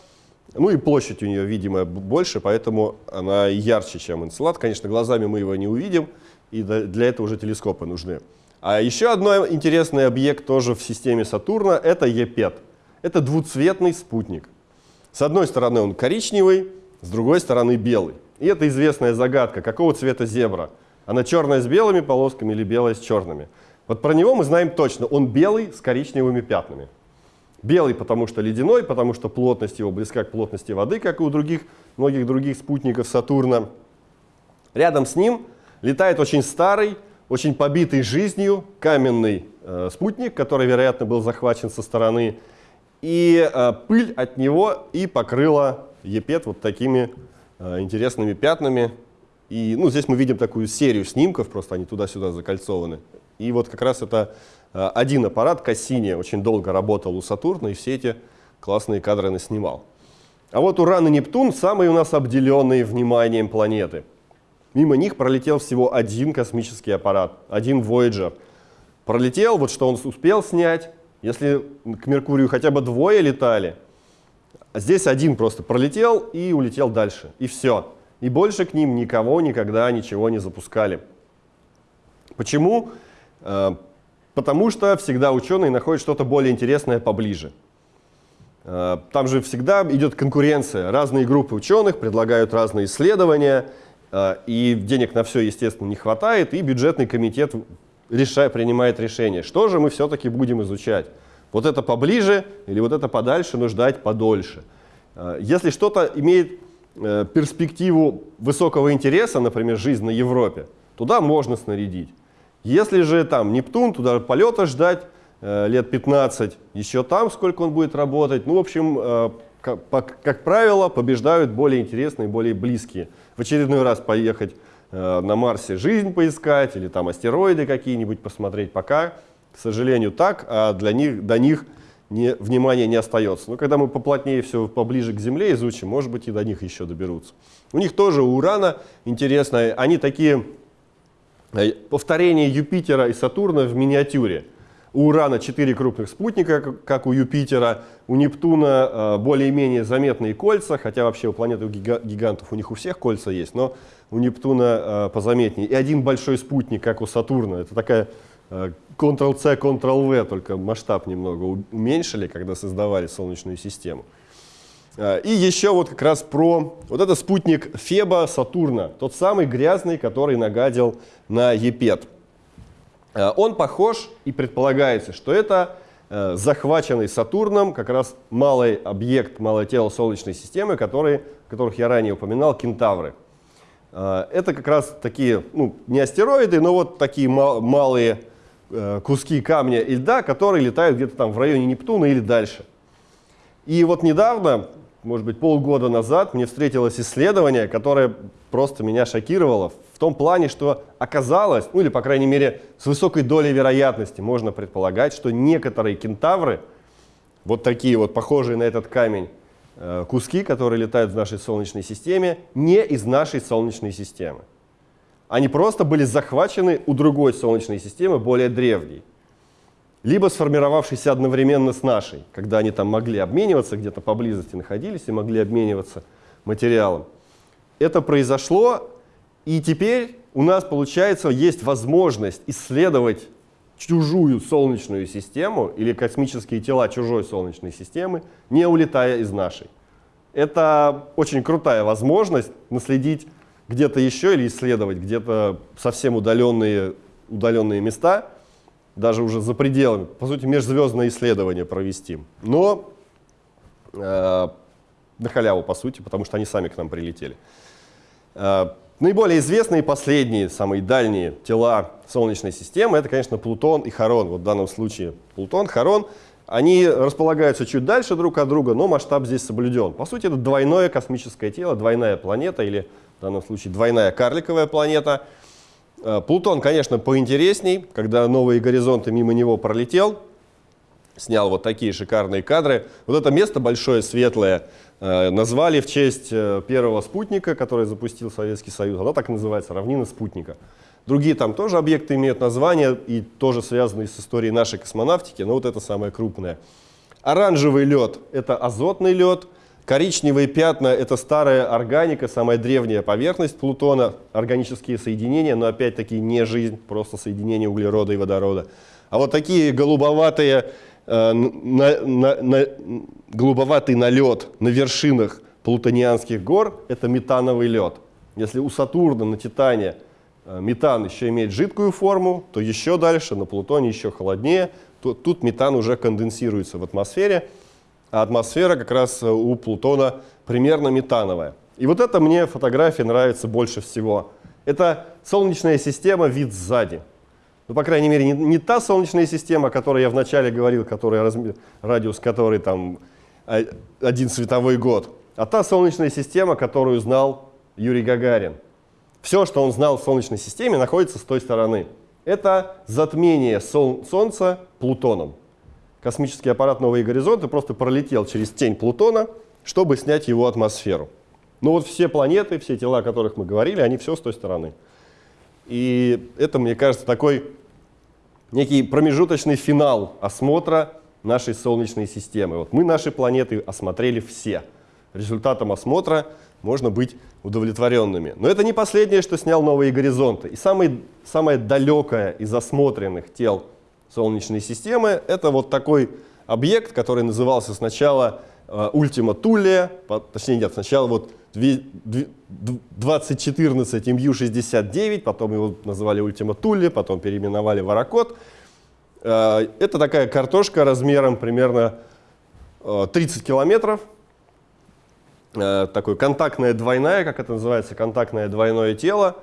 Speaker 3: ну и площадь у нее, видимо, больше, поэтому она ярче, чем Энцелад. Конечно, глазами мы его не увидим, и для этого уже телескопы нужны. А еще одно интересный объект тоже в системе Сатурна – это Епет. Это двуцветный спутник. С одной стороны он коричневый, с другой стороны белый. И это известная загадка, какого цвета зебра. Она черная с белыми полосками или белая с черными. Вот про него мы знаем точно, он белый с коричневыми пятнами. Белый, потому что ледяной, потому что плотность его близка к плотности воды, как и у других, многих других спутников Сатурна. Рядом с ним летает очень старый, очень побитый жизнью каменный э, спутник, который, вероятно, был захвачен со стороны и э, пыль от него и покрыла Епет вот такими э, интересными пятнами. И ну, здесь мы видим такую серию снимков, просто они туда-сюда закольцованы. И вот как раз это э, один аппарат Кассини очень долго работал у Сатурна, и все эти классные кадры наснимал. А вот Уран и Нептун самые у нас обделенные вниманием планеты. Мимо них пролетел всего один космический аппарат, один Voyager. Пролетел, вот что он успел снять. Если к Меркурию хотя бы двое летали, а здесь один просто пролетел и улетел дальше. И все. И больше к ним никого никогда ничего не запускали. Почему? Э, потому что всегда ученые находят что-то более интересное поближе. Э, там же всегда идет конкуренция. Разные группы ученых предлагают разные исследования, и денег на все, естественно, не хватает, и бюджетный комитет решает, принимает решение, что же мы все-таки будем изучать. Вот это поближе или вот это подальше, но ждать подольше. Если что-то имеет перспективу высокого интереса, например, жизнь на Европе, туда можно снарядить. Если же там Нептун, туда полета ждать э, лет 15, еще там сколько он будет работать. Ну, в общем, э, как, как правило, побеждают более интересные, более близкие. В очередной раз поехать э, на Марсе жизнь поискать или там астероиды какие-нибудь посмотреть. Пока, к сожалению, так, а для них, до них не, внимания не остается. Но когда мы поплотнее все поближе к Земле изучим, может быть и до них еще доберутся. У них тоже Урана интересно, они такие Э, повторение Юпитера и Сатурна в миниатюре. У Урана 4 крупных спутника, как у Юпитера, у Нептуна э, более-менее заметные кольца, хотя вообще у планеты гигантов у них у всех кольца есть, но у Нептуна э, позаметнее. И один большой спутник, как у Сатурна. Это такая Ctrl-C, Ctrl-V, только масштаб немного уменьшили, когда создавали Солнечную систему. И еще вот как раз про вот это спутник Феба Сатурна, тот самый грязный, который нагадил на Епет. А, он похож и предполагается, что это э, захваченный Сатурном как раз малый объект, малое тело Солнечной системы, которые, которых я ранее упоминал, кентавры. А, это как раз такие, ну, не астероиды, но вот такие малые э, куски камня и льда, которые летают где-то там в районе Нептуна или дальше. И вот недавно может быть, полгода назад мне встретилось исследование, которое просто меня шокировало в том плане, что оказалось, ну или, по крайней мере, с высокой долей вероятности можно предполагать, что некоторые кентавры, вот такие вот похожие на этот камень, э, куски, которые летают в нашей Солнечной системе, не из нашей Солнечной системы. Они просто были захвачены у другой Солнечной системы, более древней либо сформировавшийся одновременно с нашей, когда они там могли обмениваться, где-то поблизости находились и могли обмениваться материалом. Это произошло, и теперь у нас, получается, есть возможность исследовать чужую Солнечную систему или космические тела чужой Солнечной системы, не улетая из нашей. Это очень крутая возможность наследить где-то еще или исследовать где-то совсем удаленные, удаленные места – даже уже за пределами, по сути, межзвездное исследование провести. Но э, на халяву, по сути, потому что они сами к нам прилетели. Наиболее известные последние, самые дальние тела Солнечной системы, это, конечно, Плутон и Харон. Вот в данном случае Плутон, Харон, они располагаются чуть дальше друг от друга, но масштаб здесь соблюден. По сути, это двойное космическое тело, двойная планета, или в данном случае двойная карликовая планета – Э, Плутон, конечно, поинтересней, когда новые горизонты мимо него пролетел, снял вот такие шикарные кадры. Вот это место большое, светлое, назвали в честь э, первого спутника, который запустил Советский Союз. Оно так и называется, равнина спутника. Другие там тоже объекты имеют название и тоже связаны с историей нашей космонавтики, но вот это самое крупное. Оранжевый лед – это азотный лед – Коричневые пятна – это старая органика, самая древняя поверхность Плутона, органические соединения, но опять-таки не жизнь, просто соединение углерода и водорода. А вот такие голубоватые, э, на, на, на, голубоватый налет на вершинах плутонианских гор – это метановый лед. Если у Сатурна на Титане э, метан еще имеет жидкую форму, то еще дальше, на Плутоне еще холоднее, то тут метан уже конденсируется в атмосфере – а атмосфера как раз э, у Плутона примерно метановая. И вот это мне фотографии нравится больше всего. Это Солнечная система, вид сзади. Ну, по крайней мере, не, не та Солнечная система, о которой я вначале говорил, которая, радиус которой там один световой год, а та Солнечная система, которую знал Юрий Гагарин. Все, что он знал в Солнечной системе, находится с той стороны. Это затмение Сол Солнца Плутоном. космический аппарат «Новые горизонты» просто пролетел через тень Плутона, чтобы снять его атмосферу. Ну вот все планеты, все тела, о которых мы говорили, они все с той стороны. И это, мне кажется, такой некий промежуточный финал осмотра нашей Солнечной системы. Вот мы наши планеты осмотрели все. Результатом осмотра можно быть удовлетворенными. Но это не последнее, что снял новые горизонты. И самый, самое далекое из осмотренных тел Солнечной системы это вот такой объект, который назывался сначала э, Ultima Thule, точнее нет, сначала вот 2014 MU69, потом его называли Ultima Thule, потом переименовали. Э, это такая картошка размером примерно 30 э, километров, Э, такое контактное двойное, как это называется, контактное двойное тело,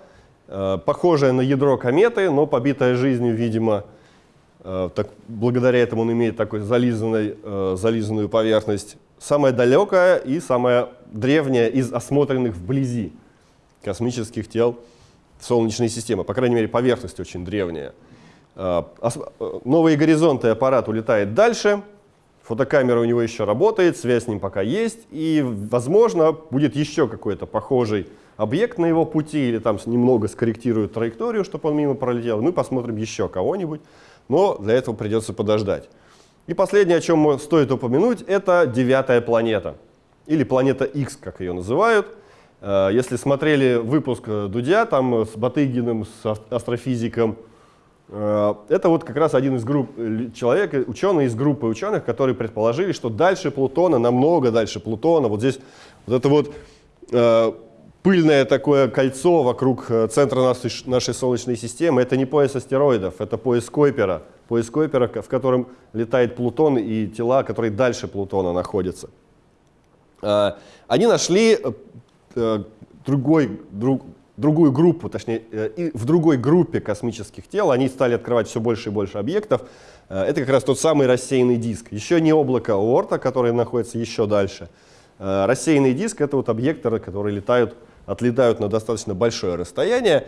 Speaker 3: э, похожее на ядро кометы, но побитое жизнью, видимо, э, так, благодаря этому он имеет такую зализанную, зализанную поверхность. Самая далекая и самая древняя из осмотренных вблизи космических тел Солнечной системы. По крайней мере, поверхность очень древняя. Новые горизонты аппарат улетает дальше, Фотокамера у него еще работает, связь с ним пока есть, и, возможно, будет еще какой-то похожий объект на его пути, или там немного скорректируют траекторию, чтобы он мимо пролетел. Мы посмотрим еще кого-нибудь, но для этого придется подождать. И последнее, о чем стоит упомянуть, это девятая планета, или планета X, как ее называют. Э, если смотрели выпуск Дудя, там с Батыгиным, с астрофизиком, Э, это вот как раз один из групп э, человек, ученый из группы ученых, которые предположили, что дальше Плутона, намного дальше Плутона, вот здесь вот это вот э, пыльное такое кольцо вокруг э, центра нашей, нашей Солнечной системы, это не пояс астероидов, это пояс Койпера, пояс Койпера, в котором летает Плутон и тела, которые дальше Плутона находятся. Э, они нашли э, другой, друг, другую группу, точнее, э, в другой группе космических тел они стали открывать все больше и больше объектов. Э, это как раз тот самый рассеянный диск. Еще не облако Оорта, которое находится еще дальше. Э, рассеянный диск — это вот объекты, которые летают, отлетают на достаточно большое расстояние.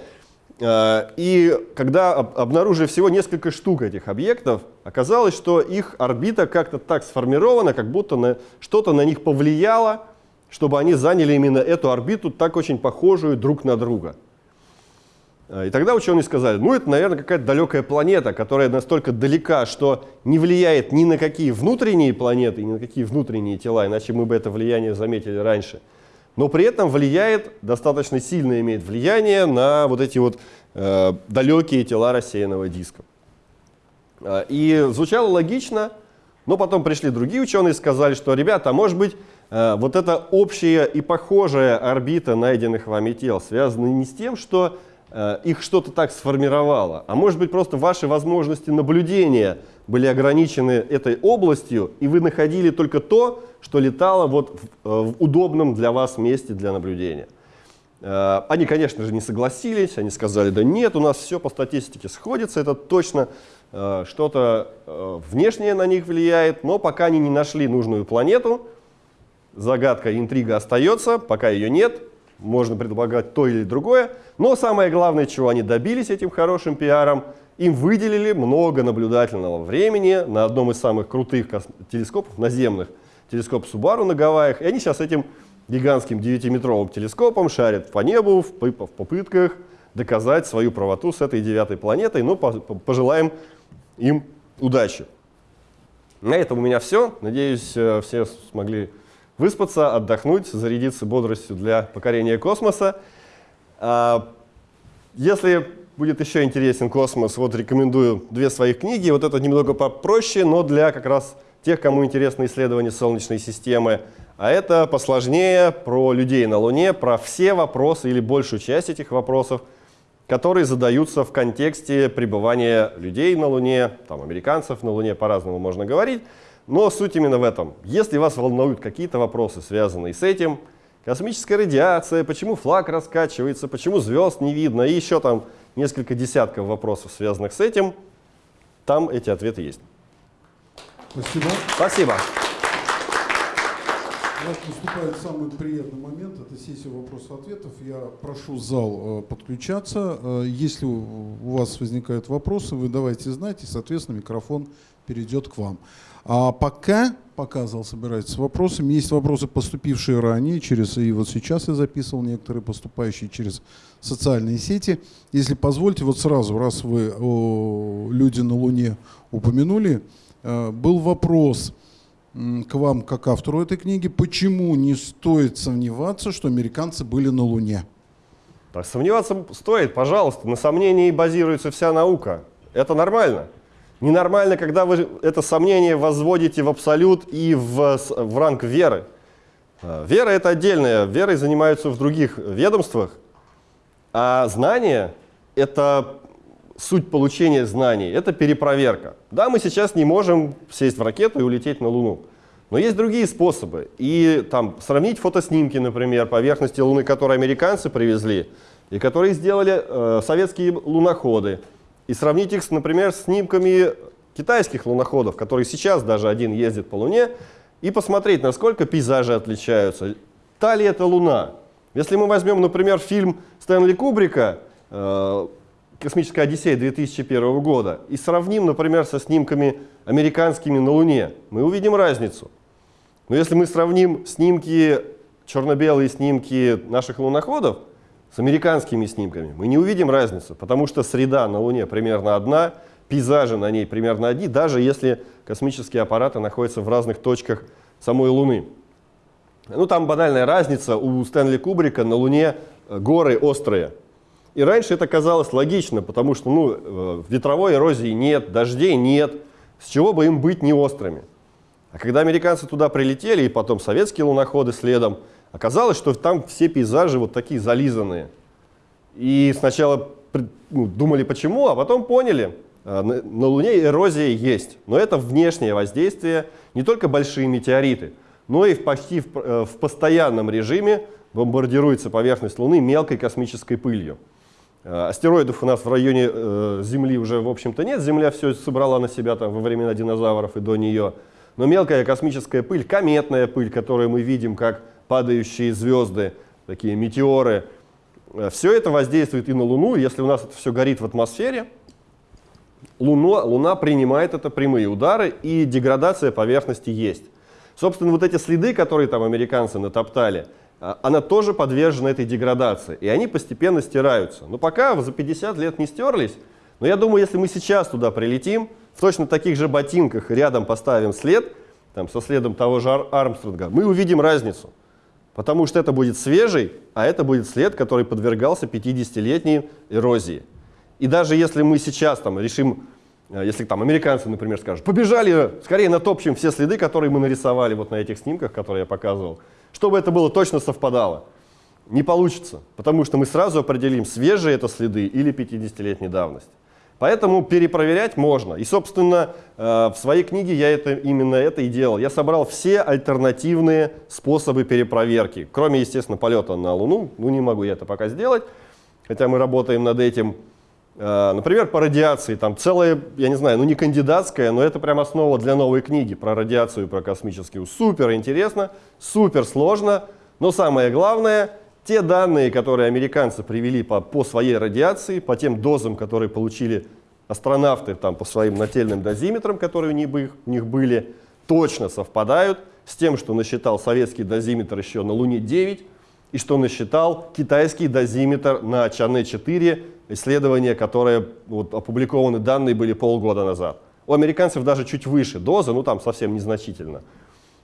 Speaker 3: И когда обнаружили всего несколько штук этих объектов, оказалось, что их орбита как-то так сформирована, как будто что-то на них повлияло, чтобы они заняли именно эту орбиту, так очень похожую друг на друга. А, и тогда ученые сказали, ну это, наверное, какая-то далекая планета, которая настолько далека, что не влияет ни на какие внутренние планеты, ни на какие внутренние тела, иначе мы бы это влияние заметили раньше. Но при этом влияет, достаточно сильно имеет влияние на вот эти вот э, далекие тела рассеянного диска. А, и звучало логично, но потом пришли другие ученые и сказали, что, ребята, а может быть, вот эта общая и похожая орбита найденных вами тел связана не с тем, что э, их что-то так сформировало, а может быть просто ваши возможности наблюдения были ограничены этой областью, и вы находили только то, что летало вот в, э, в удобном для вас месте для наблюдения. Они, конечно же, не согласились, они сказали, да нет, у нас все по статистике сходится, это точно что-то внешнее на них влияет, но пока они не нашли нужную планету, загадка, интрига остается, пока ее нет, можно предполагать то или другое. Но самое главное, чего они добились этим хорошим пиаром, им выделили много наблюдательного времени на одном из самых крутых телескопов наземных, телескоп Субару на Гавайях. И они сейчас этим гигантским 9-метровым телескопом шарят по небу в попытках доказать свою правоту с этой девятой планетой. Но ну, пожелаем им удачи. На этом у меня все. Надеюсь, э, все смогли выспаться, отдохнуть, зарядиться бодростью для покорения космоса. А, если будет еще интересен космос, вот рекомендую две своих книги. Вот это немного попроще, но для как раз тех, кому интересно исследование Солнечной системы. А это посложнее про людей на Луне, про все вопросы или большую часть этих вопросов, которые задаются в контексте пребывания людей на Луне, там, американцев на Луне, по-разному можно говорить. Но суть именно в этом. Если вас волнуют какие-то вопросы, связанные с этим, космическая радиация, почему флаг раскачивается, почему звезд не видно, и еще там несколько десятков вопросов, связанных с этим, там эти ответы есть.
Speaker 1: Спасибо.
Speaker 3: Спасибо.
Speaker 1: Нас наступает самый приятный момент, это сессия вопросов-ответов. Я прошу зал э, подключаться. Э, Если у вас возникают вопросы, вы давайте знать, и, соответственно, микрофон перейдет к вам. А пока, пока зал собирается с вопросами, есть вопросы, поступившие ранее, через, и вот сейчас я записывал некоторые поступающие через социальные сети. Если позвольте, вот сразу, раз вы о, люди на Луне упомянули, э, был вопрос, к вам, как автору этой книги, почему не стоит сомневаться, что американцы были на Луне?
Speaker 3: Так, сомневаться стоит, пожалуйста. На сомнении базируется вся наука. Это нормально. Ненормально, когда вы это сомнение возводите в абсолют и в, в ранг веры. А, Вера — это отдельная. Верой занимаются в других ведомствах. А знание — это суть получения знаний, это перепроверка. Да, мы сейчас не можем сесть в ракету и улететь на Луну. Но есть другие способы. И там сравнить фотоснимки, например, поверхности Луны, которые американцы привезли, и которые сделали э, советские луноходы. И сравнить их, например, с снимками китайских луноходов, которые сейчас даже один ездит по Луне, и посмотреть, насколько пейзажи отличаются. Та ли это Луна? Если мы возьмем, например, фильм Стэнли Кубрика э, «Космическая Одиссея» 2001 года и сравним, например, со снимками американскими на Луне, мы увидим разницу. Но если мы сравним снимки, черно-белые снимки наших луноходов с американскими снимками, мы не увидим разницу, потому что среда на Луне примерно одна, пейзажи на ней примерно одни, даже если космические аппараты находятся в разных точках самой Луны. Ну, там банальная разница. У Стэнли Кубрика на Луне э, горы острые. И раньше это казалось логично, потому что ну, э, ветровой эрозии нет, дождей нет. С чего бы им быть не острыми? А когда американцы туда прилетели, и потом советские луноходы следом, оказалось, что там все пейзажи вот такие зализанные. И сначала ну, думали, почему, а потом поняли, э, на, на Луне эрозия есть. Но это внешнее воздействие, не только большие метеориты, но и в почти в, э, в постоянном режиме бомбардируется поверхность Луны мелкой космической пылью. Э, Астероидов у нас в районе э, Земли уже, в общем-то, нет. Земля все собрала на себя там во времена динозавров и до нее. Но мелкая космическая пыль, кометная пыль, которую мы видим как падающие звезды, такие метеоры, все это воздействует и на Луну. Если у нас это все горит в атмосфере, Луна, Луна принимает это прямые удары, и деградация поверхности есть. Собственно, вот эти следы, которые там американцы натоптали, а, она тоже подвержена этой деградации, и они постепенно стираются. Но пока за 50 лет не стерлись, но я думаю, если мы сейчас туда прилетим, в точно таких же ботинках рядом поставим след, там, со следом того же Ар- Армстронга, мы увидим разницу. Потому что это будет свежий, а это будет след, который подвергался 50-летней эрозии. И даже если мы сейчас там решим, э, если там американцы, например, скажут, побежали, скорее натопчем все следы, которые мы нарисовали вот на этих снимках, которые я показывал, чтобы это было точно совпадало. Не получится, потому что мы сразу определим, свежие это следы или 50-летней давности. Поэтому перепроверять можно. И, собственно, э, в своей книге я это, именно это и делал. Я собрал все альтернативные способы перепроверки, кроме, естественно, полета на Луну. Ну, не могу я это пока сделать, хотя мы работаем над этим. Э, Например, по радиации. Там целая, я не знаю, ну не кандидатская, но это прям основа для новой книги про радиацию, про космическую. Супер интересно, супер сложно, но самое главное, те данные, которые американцы привели по, по своей радиации, по тем дозам, которые получили астронавты там, по своим нательным дозиметрам, которые у них, у них были, точно совпадают с тем, что насчитал советский дозиметр еще на Луне-9 и что насчитал китайский дозиметр на Чане-4, исследования, которые вот, опубликованы данные были полгода назад. У американцев даже чуть выше доза, ну там совсем незначительно.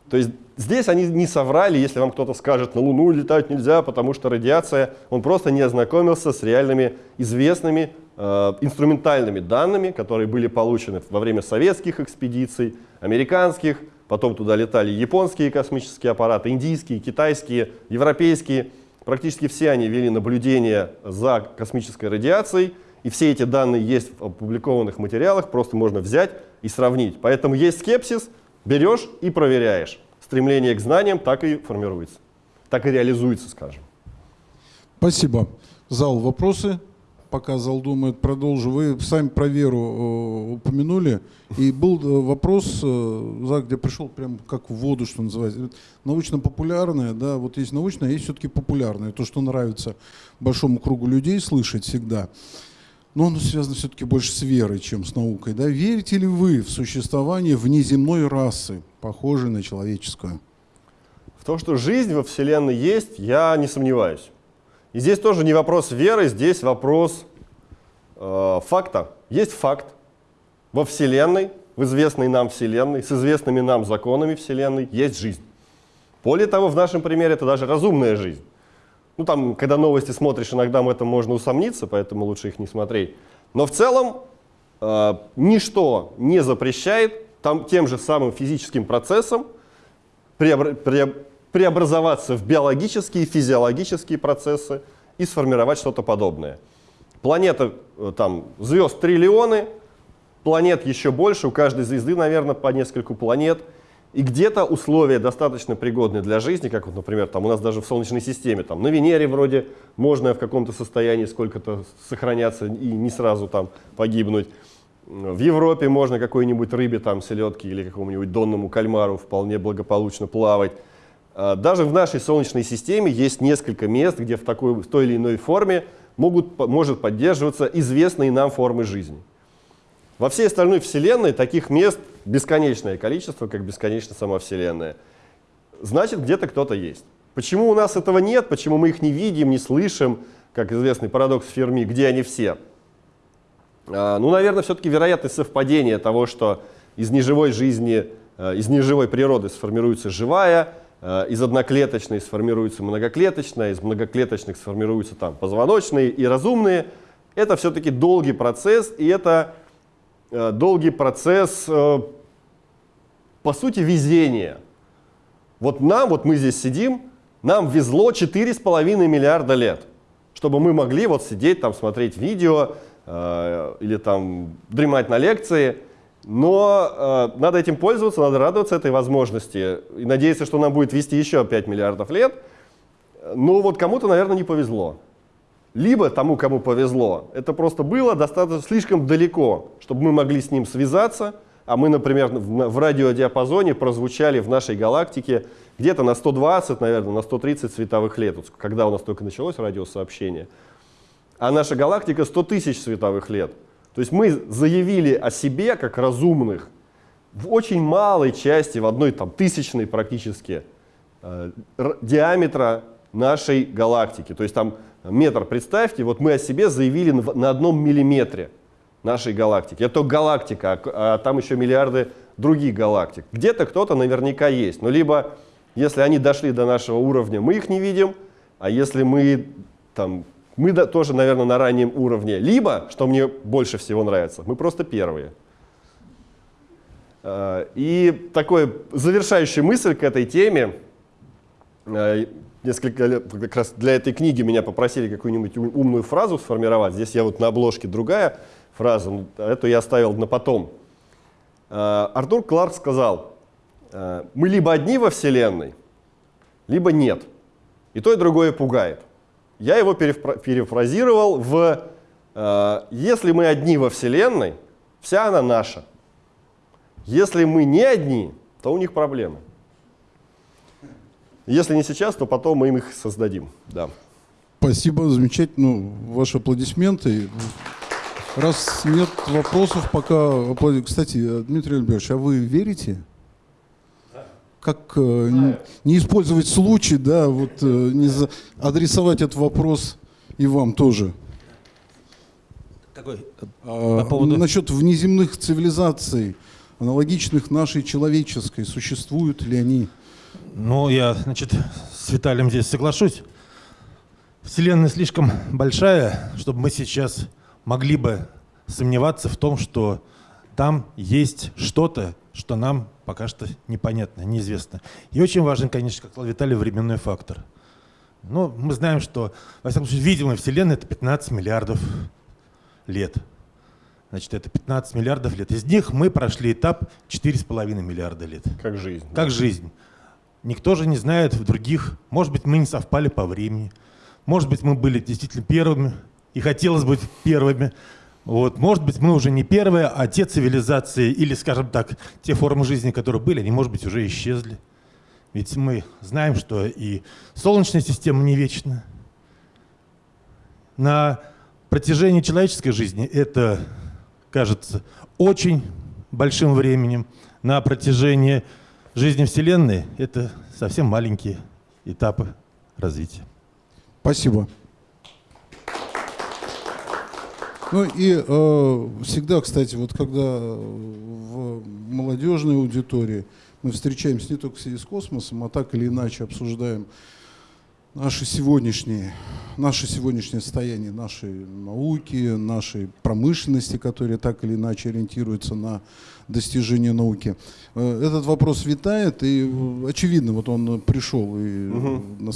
Speaker 3: То есть здесь они не соврали, если вам кто-то скажет, на Луну летать нельзя, потому что радиация, он просто не ознакомился с реальными известными э, инструментальными данными, которые были получены во время советских экспедиций, американских, потом туда летали японские космические аппараты, индийские, китайские, европейские. Практически все они вели наблюдение за космической радиацией, и все эти данные есть в опубликованных материалах, просто можно взять и сравнить. Поэтому есть скепсис, берешь и проверяешь. Стремление к знаниям так и формируется, так и реализуется, скажем.
Speaker 1: Спасибо. Зал, вопросы? пока зал думает, продолжу. Вы сами про веру э, упомянули. И был э, вопрос, э, где пришел прям как в воду, что называется. Научно-популярное, да, вот есть научное, а есть все-таки популярное. То, что нравится большому кругу людей слышать всегда. Но оно связано все-таки больше с верой, чем с наукой. Да? Верите ли вы в существование внеземной расы, похожей на человеческую?
Speaker 3: В том, что жизнь во Вселенной есть, я не сомневаюсь. И здесь тоже не вопрос веры, здесь вопрос э, факта. Есть факт. Во Вселенной, в известной нам Вселенной, с известными нам законами Вселенной есть жизнь. Более того, в нашем примере это даже разумная жизнь. Ну там, когда новости смотришь, иногда в этом можно усомниться, поэтому лучше их не смотреть. Но в целом э, ничто не запрещает там, тем же самым физическим процессом преобр преоб преобразоваться в биологические, физиологические процессы и сформировать что-то подобное. Планета, э, там, звезд триллионы, планет еще больше, у каждой звезды, наверное, по нескольку планет. И где-то условия достаточно пригодные для жизни, как вот, например, там у нас даже в Солнечной системе, там на Венере вроде можно в каком-то состоянии сколько-то сохраняться и не сразу там погибнуть. В Европе можно какой-нибудь рыбе, там, селедке или какому-нибудь донному кальмару вполне благополучно плавать. А, даже в нашей Солнечной системе есть несколько мест, где в, такой, в той или иной форме могут, может поддерживаться известные нам формы жизни. Во всей остальной Вселенной таких мест бесконечное количество, как бесконечна сама Вселенная. Значит, где-то кто-то есть. Почему у нас этого нет, почему мы их не видим, не слышим, как известный парадокс Ферми, где они все? А, ну, наверное, все-таки вероятность совпадения того, что из неживой жизни, а, из неживой природы сформируется живая, а, из одноклеточной сформируется многоклеточная, из многоклеточных сформируются там позвоночные и разумные. Это все-таки долгий процесс, и это Э, долгий процесс, э, по сути, везения. Вот нам, вот мы здесь сидим, нам везло 4,5 миллиарда лет, чтобы мы могли вот сидеть там, смотреть видео э, или там дремать на лекции. Но э, надо этим пользоваться, надо радоваться этой возможности и надеяться, что нам будет вести еще 5 миллиардов лет. Но вот кому-то, наверное, не повезло. Либо тому, кому повезло, это просто было достаточно слишком далеко, чтобы мы могли с ним связаться, а мы, например, в, радиодиапазоне прозвучали в нашей галактике где-то на 120, наверное, на 130 световых лет, когда у нас только началось радиосообщение. А наша галактика 100 тысяч световых лет. То есть мы заявили о себе как разумных в очень малой части, в одной там тысячной практически э, диаметра нашей галактики. То есть там метр, представьте, вот мы о себе заявили на одном миллиметре нашей галактики. Это галактика, а, а там еще миллиарды других галактик. Где-то кто-то наверняка есть. Но либо, если они дошли до нашего уровня, мы их не видим, а если мы там, мы тоже, наверное, на раннем уровне. Либо, что мне больше всего нравится, мы просто первые. А, и такой завершающая мысль к этой теме. А, несколько лет, как раз для этой книги меня попросили какую-нибудь умную фразу сформировать. Здесь я вот на обложке другая фраза, ну, эту я оставил на потом. А, Артур Кларк сказал, «А, мы либо одни во Вселенной, либо нет. И то, и другое пугает. Я его перефразировал в «А, «если мы одни во Вселенной, вся она наша. Если мы не одни, то у них проблемы». Если не сейчас, то потом мы им их создадим. Да.
Speaker 1: Спасибо, замечательно. Ваши аплодисменты. Раз нет вопросов, пока... Кстати, Дмитрий Альбертович, а вы верите? Как э, не, не использовать случай, да, вот э, не за, адресовать этот вопрос и вам тоже.
Speaker 2: Какой?
Speaker 1: А, По поводу... Насчет внеземных цивилизаций, аналогичных нашей человеческой, существуют ли они?
Speaker 2: Ну, я, значит, с Виталием здесь соглашусь. Вселенная слишком большая, чтобы мы сейчас могли бы сомневаться в том, что там есть что-то, что нам пока что непонятно, неизвестно. И очень важен, конечно, как сказал Виталий, временной фактор. Но мы знаем, что, во всяком случае, видимая Вселенная — это 15 миллиардов лет. Значит, это 15 миллиардов лет. Из них мы прошли этап 4,5 миллиарда лет.
Speaker 3: Как жизнь.
Speaker 2: Как жизнь. Никто же не знает в других. Может быть, мы не совпали по времени. Может быть, мы были действительно первыми, и хотелось быть первыми. Вот, может быть, мы уже не первые, а те цивилизации или, скажем так, те формы жизни, которые были, они, может быть, уже исчезли. Ведь мы знаем, что и Солнечная система не вечна. На протяжении человеческой жизни это кажется очень большим временем. На протяжении жизни Вселенной это совсем маленькие этапы развития.
Speaker 1: Спасибо. Ну и э, всегда, кстати, вот когда в молодежной аудитории мы встречаемся не только с космосом, а так или иначе обсуждаем наши сегодняшние, наше сегодняшнее состояние нашей науки, нашей промышленности, которая так или иначе ориентируется на достижение науки. Э, этот вопрос витает, и э, очевидно, вот он пришел и угу.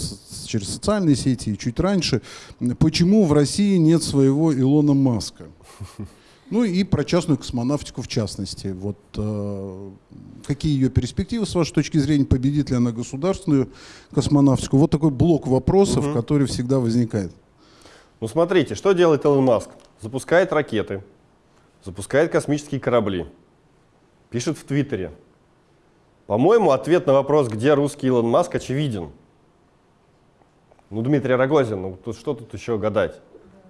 Speaker 1: через социальные сети, и чуть раньше. Почему в России нет своего Илона Маска? Ну и про частную космонавтику в частности. Вот э, какие ее перспективы с вашей точки зрения, победит ли она государственную космонавтику? Вот такой блок вопросов, угу. который всегда возникает.
Speaker 3: Ну смотрите, что делает Илон Маск? Запускает ракеты, запускает космические корабли, пишет в Твиттере. По-моему, ответ на вопрос, где русский Илон Маск, очевиден. Ну, Дмитрий Рогозин, ну тут, что тут еще гадать?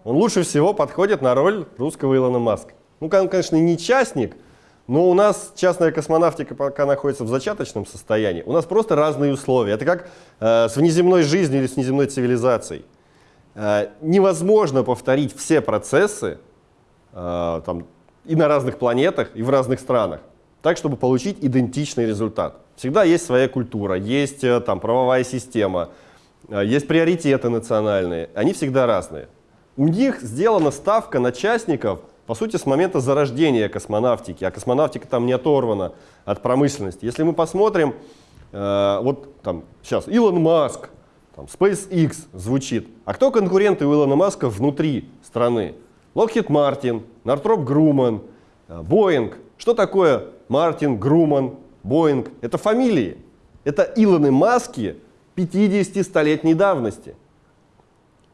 Speaker 3: Он лучше всего подходит на роль русского Илона Маска. Ну, он, конечно, не частник, но у нас частная космонавтика пока находится в зачаточном состоянии. У нас просто разные условия. Это как э, с внеземной жизнью или с внеземной цивилизацией. Э, невозможно повторить все процессы э, там, и на разных планетах, и в разных странах, так, чтобы получить идентичный результат. Всегда есть своя культура, есть э, там, правовая система, э, есть приоритеты национальные. Они всегда разные. У них сделана ставка на частников, по сути, с момента зарождения космонавтики, а космонавтика там не оторвана от промышленности. Если мы посмотрим, э, вот там сейчас Илон Маск, там, SpaceX звучит, а кто конкуренты у Илона Маска внутри страны? Lockheed Martin, Northrop Grumman, Boeing. Что такое Мартин, Груман, Боинг? Это фамилии. Это Илоны Маски 50-столетней давности.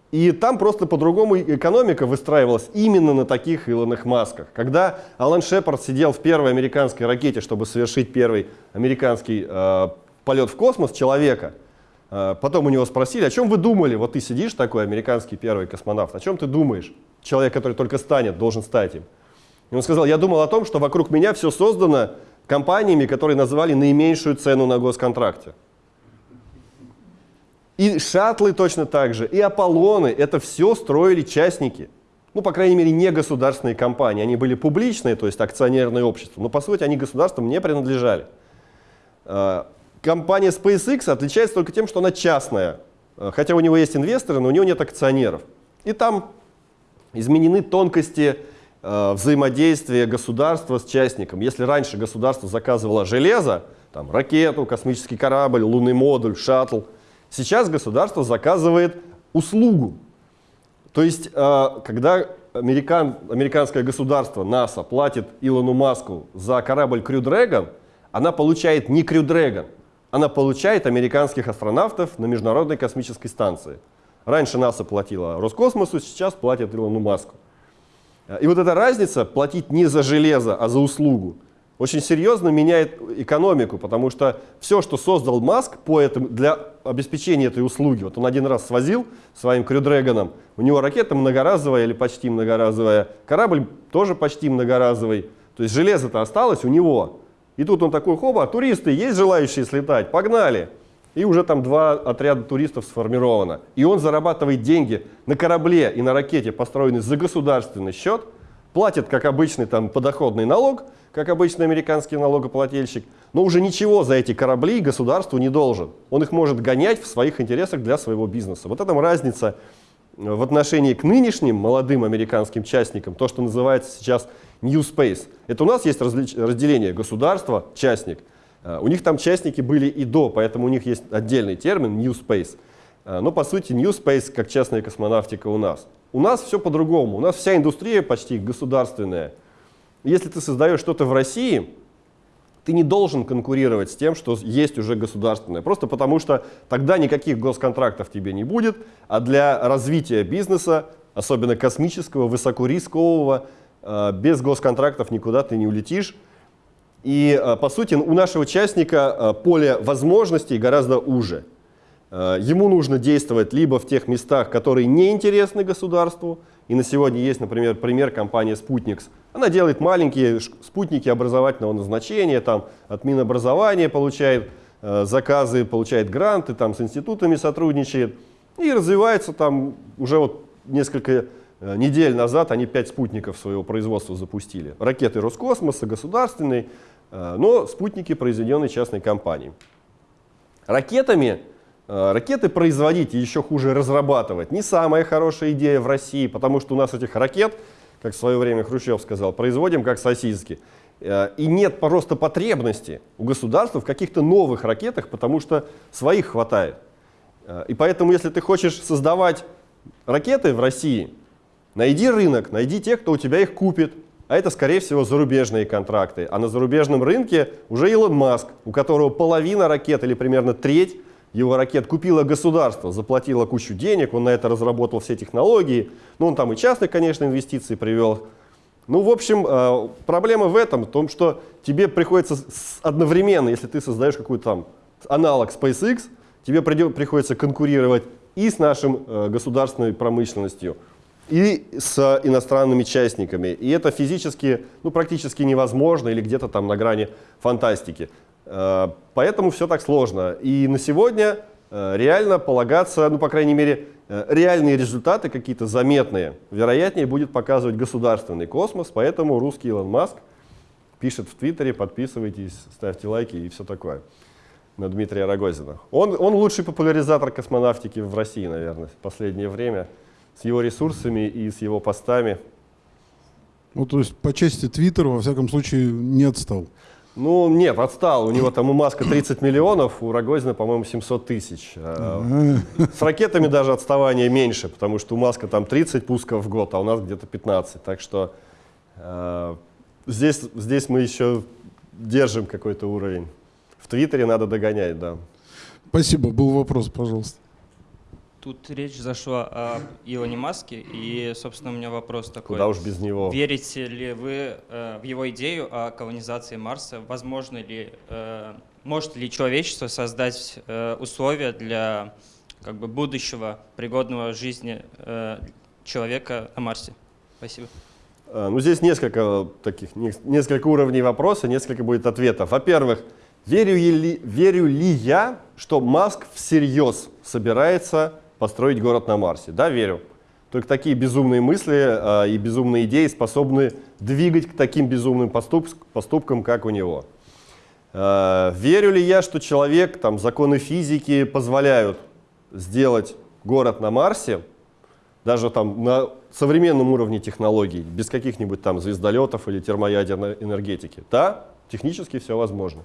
Speaker 3: И там просто по-другому экономика выстраивалась именно на таких Илонах Масках. Когда Алан Шепард сидел в первой американской ракете, чтобы совершить первый американский э, полет в космос человека, э, потом у него спросили, о чем вы думали? Вот ты сидишь такой американский первый космонавт, о чем ты думаешь? Человек, который только станет, должен стать им. И он сказал, я думал о том, что вокруг меня все создано компаниями, которые назвали наименьшую цену на госконтракте. И шаттлы точно так же, и Аполлоны, это все строили частники. Ну, по крайней мере, не государственные компании. Они были публичные, то есть акционерные общества, но по сути они государствам не принадлежали. А, компания SpaceX отличается только тем, что она частная. А, хотя у него есть инвесторы, но у него нет акционеров. И там изменены тонкости а, взаимодействия государства с частником. Если раньше государство заказывало железо, там, ракету, космический корабль, лунный модуль, шаттл – Сейчас государство заказывает услугу. То есть, э, когда американ, американское государство, НАСА, платит Илону Маску за корабль Crew Dragon, она получает не Crew Dragon, она получает американских астронавтов на Международной космической станции. Раньше НАСА платила Роскосмосу, сейчас платит Илону Маску. И вот эта разница, платить не за железо, а за услугу, очень серьезно меняет экономику, потому что все, что создал Маск по этому, для обеспечения этой услуги, вот он один раз свозил своим крюдрэгоном, у него ракета многоразовая или почти многоразовая, корабль тоже почти многоразовый, то есть железо-то осталось у него. И тут он такой, хоба, туристы, есть желающие слетать, погнали. И уже там два отряда туристов сформировано. И он зарабатывает деньги на корабле и на ракете, построенной за государственный счет, платит, как обычный там подоходный налог, как обычный американский налогоплательщик, но уже ничего за эти корабли государству не должен. Он их может гонять в своих интересах для своего бизнеса. Вот этом разница э, в отношении к нынешним молодым американским частникам, то, что называется сейчас New Space. Это у нас есть разделение государство, частник. Э, у них там частники были и до, поэтому у них есть отдельный термин New Space. Э, но по сути New Space как частная космонавтика у нас. У нас все по-другому. У нас вся индустрия почти государственная. Если ты создаешь что-то в России, ты не должен конкурировать с тем, что есть уже государственное. Просто потому что тогда никаких госконтрактов тебе не будет, а для развития бизнеса особенно космического, высокорискового, э, без госконтрактов никуда ты не улетишь. И, э, по сути, у нашего участника э, поле возможностей гораздо уже. Э, ему нужно действовать либо в тех местах, которые не интересны государству, и на сегодня есть, например, пример компании Sputniks. Она делает маленькие спутники образовательного назначения, там от Минобразования получает заказы, получает гранты, там с институтами сотрудничает и развивается там уже вот несколько недель назад они пять спутников своего производства запустили. Ракеты Роскосмоса, государственные, э, но спутники, произведенные частной компанией. Ракетами Э, ракеты производить и еще хуже разрабатывать не самая хорошая идея в России, потому что у нас этих ракет, как в свое время Хрущев сказал, производим как сосиски. Э, и нет просто потребности у государства в каких-то новых ракетах, потому что своих хватает. Э, и поэтому, если ты хочешь создавать ракеты в России, найди рынок, найди тех, кто у тебя их купит. А это, скорее всего, зарубежные контракты. А на зарубежном рынке уже Илон Маск, у которого половина ракет или примерно треть его ракет купило государство, заплатило кучу денег, он на это разработал все технологии. Ну, он там и частные, конечно, инвестиции привел. Ну, в общем, э, проблема в этом, в том, что тебе приходится одновременно, если ты создаешь какой-то там аналог SpaceX, тебе приходится конкурировать и с нашим э, государственной промышленностью, и с иностранными частниками. И это физически, ну, практически невозможно или где-то там на грани фантастики. Э, поэтому все так сложно. И на сегодня э, реально полагаться, ну, по крайней мере, э, реальные результаты какие-то заметные, вероятнее будет показывать государственный космос, поэтому русский Илон Маск пишет в Твиттере, подписывайтесь, ставьте лайки и все такое на Дмитрия Рогозина. Он, он лучший популяризатор космонавтики в России, наверное, в последнее время, с его ресурсами и с его постами.
Speaker 1: Ну, то есть по части Твиттера, во всяком случае, не отстал.
Speaker 3: Ну, нет, отстал. У него там у Маска 30 миллионов, у Рогозина, по-моему, 700 тысяч. А, с ракетами даже отставание меньше, потому что у Маска там 30 пусков в год, а у нас где-то 15. Так что э, здесь, здесь мы еще держим какой-то уровень. В Твиттере надо догонять, да.
Speaker 1: Спасибо. Был вопрос, пожалуйста.
Speaker 4: Тут речь зашла о Илоне Маске, и, собственно, у меня вопрос такой.
Speaker 3: Куда уж без него.
Speaker 4: Верите ли вы э, в его идею о колонизации Марса? Возможно ли, э, может ли человечество создать э, условия для как бы, будущего пригодного жизни э, человека на Марсе? Спасибо.
Speaker 3: Э, ну, здесь несколько таких, несколько уровней вопроса, несколько будет ответов. Во-первых, верю ли, верю ли я, что Маск всерьез собирается построить город на Марсе. Да, верю. Только такие безумные мысли э, и безумные идеи способны двигать к таким безумным поступ поступкам, как у него. Э, верю ли я, что человек, там, законы физики позволяют сделать город на Марсе, даже там на современном уровне технологий, без каких-нибудь там звездолетов или термоядерной энергетики? Да, технически все возможно.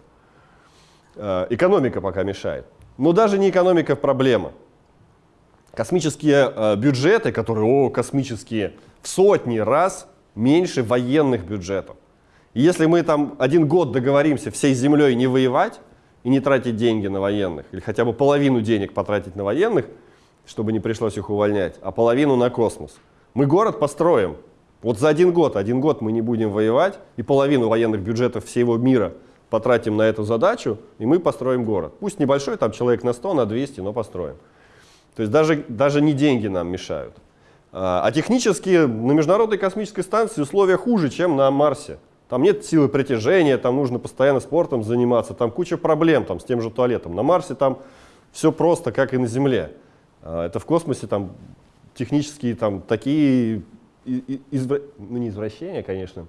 Speaker 3: Э, экономика пока мешает. Но даже не экономика проблема. Космические э, бюджеты, которые, о, космические, в сотни раз меньше военных бюджетов. И если мы там один год договоримся всей землей не воевать и не тратить деньги на военных, или хотя бы половину денег потратить на военных, чтобы не пришлось их увольнять, а половину на космос, мы город построим. Вот за один год, один год мы не будем воевать, и половину военных бюджетов всего мира потратим на эту задачу, и мы построим город. Пусть небольшой, там человек на 100, на 200, но построим. То есть даже, даже не деньги нам мешают. А, а технически на Международной космической станции условия хуже, чем на Марсе. Там нет силы притяжения, там нужно постоянно спортом заниматься, там куча проблем там, с тем же туалетом. На Марсе там все просто, как и на Земле. А, это в космосе там технические там такие, извра... ну не извращения, конечно.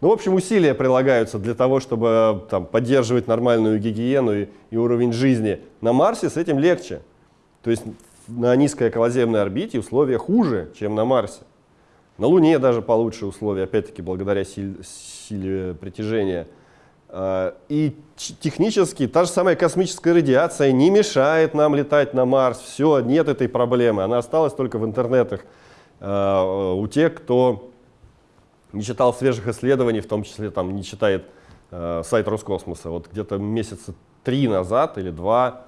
Speaker 3: Ну, в общем, усилия прилагаются для того, чтобы там, поддерживать нормальную гигиену и, и уровень жизни. На Марсе с этим легче. То есть на низкой околоземной орбите условия хуже, чем на Марсе. На Луне даже получше условия, опять-таки благодаря силе, силе притяжения. А, и технически та же самая космическая радиация не мешает нам летать на Марс. Все, нет этой проблемы. Она осталась только в интернетах а, у тех, кто не читал свежих исследований, в том числе там не читает а, сайт Роскосмоса. Вот где-то месяца три назад или два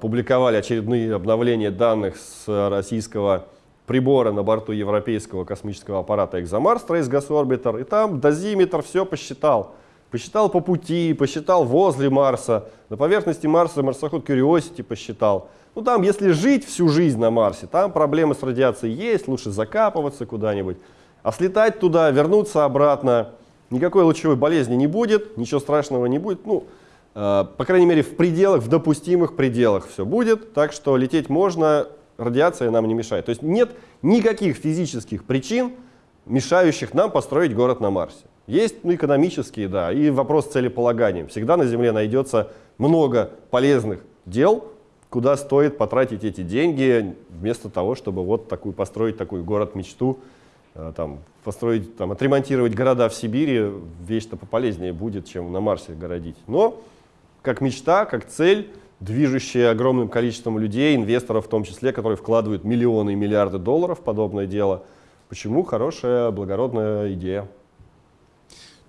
Speaker 3: публиковали очередные обновления данных с российского прибора на борту европейского космического аппарата ExoMars Trace Gas Orbiter, и там дозиметр все посчитал. Посчитал по пути, посчитал возле Марса, на поверхности Марса марсоход Curiosity посчитал. Ну там, если жить всю жизнь на Марсе, там проблемы с радиацией есть, лучше закапываться куда-нибудь. А слетать туда, вернуться обратно, никакой лучевой болезни не будет, ничего страшного не будет. Ну, э, по крайней мере, в пределах, в допустимых пределах все будет. Так что лететь можно, радиация нам не мешает. То есть нет никаких физических причин, мешающих нам построить город на Марсе. Есть ну, экономические, да, и вопрос целеполагания. Всегда на Земле найдется много полезных дел, куда стоит потратить эти деньги, вместо того, чтобы вот такую, построить такой город-мечту, э, там, построить, там, отремонтировать города в Сибири, вещь-то пополезнее будет, чем на Марсе городить. Но как мечта, как цель, движущая огромным количеством людей, инвесторов в том числе, которые вкладывают миллионы и миллиарды долларов в подобное дело. Почему хорошая, благородная идея?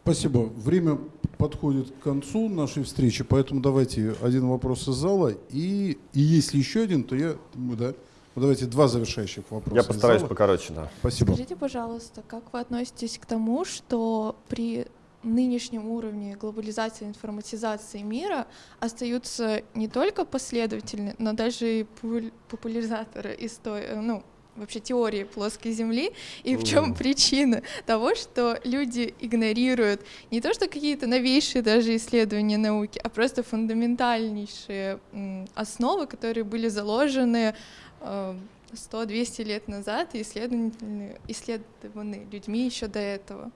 Speaker 1: Спасибо. Время подходит к концу нашей встречи, поэтому давайте один вопрос из зала. И, и если еще один, то я да. Ну, давайте два завершающих вопроса.
Speaker 3: Я постараюсь покороче, да.
Speaker 1: Спасибо.
Speaker 5: Скажите, пожалуйста, как вы относитесь к тому, что при нынешнем уровне глобализации, информатизации мира остаются не только последователи, но даже и популяризаторы истории, ну, вообще теории плоской Земли и в чем причина того, что люди игнорируют не то, что какие-то новейшие даже исследования науки, а просто фундаментальнейшие основы, которые были заложены 100-200 э, лет назад и исследованы, исследованы людьми еще до этого.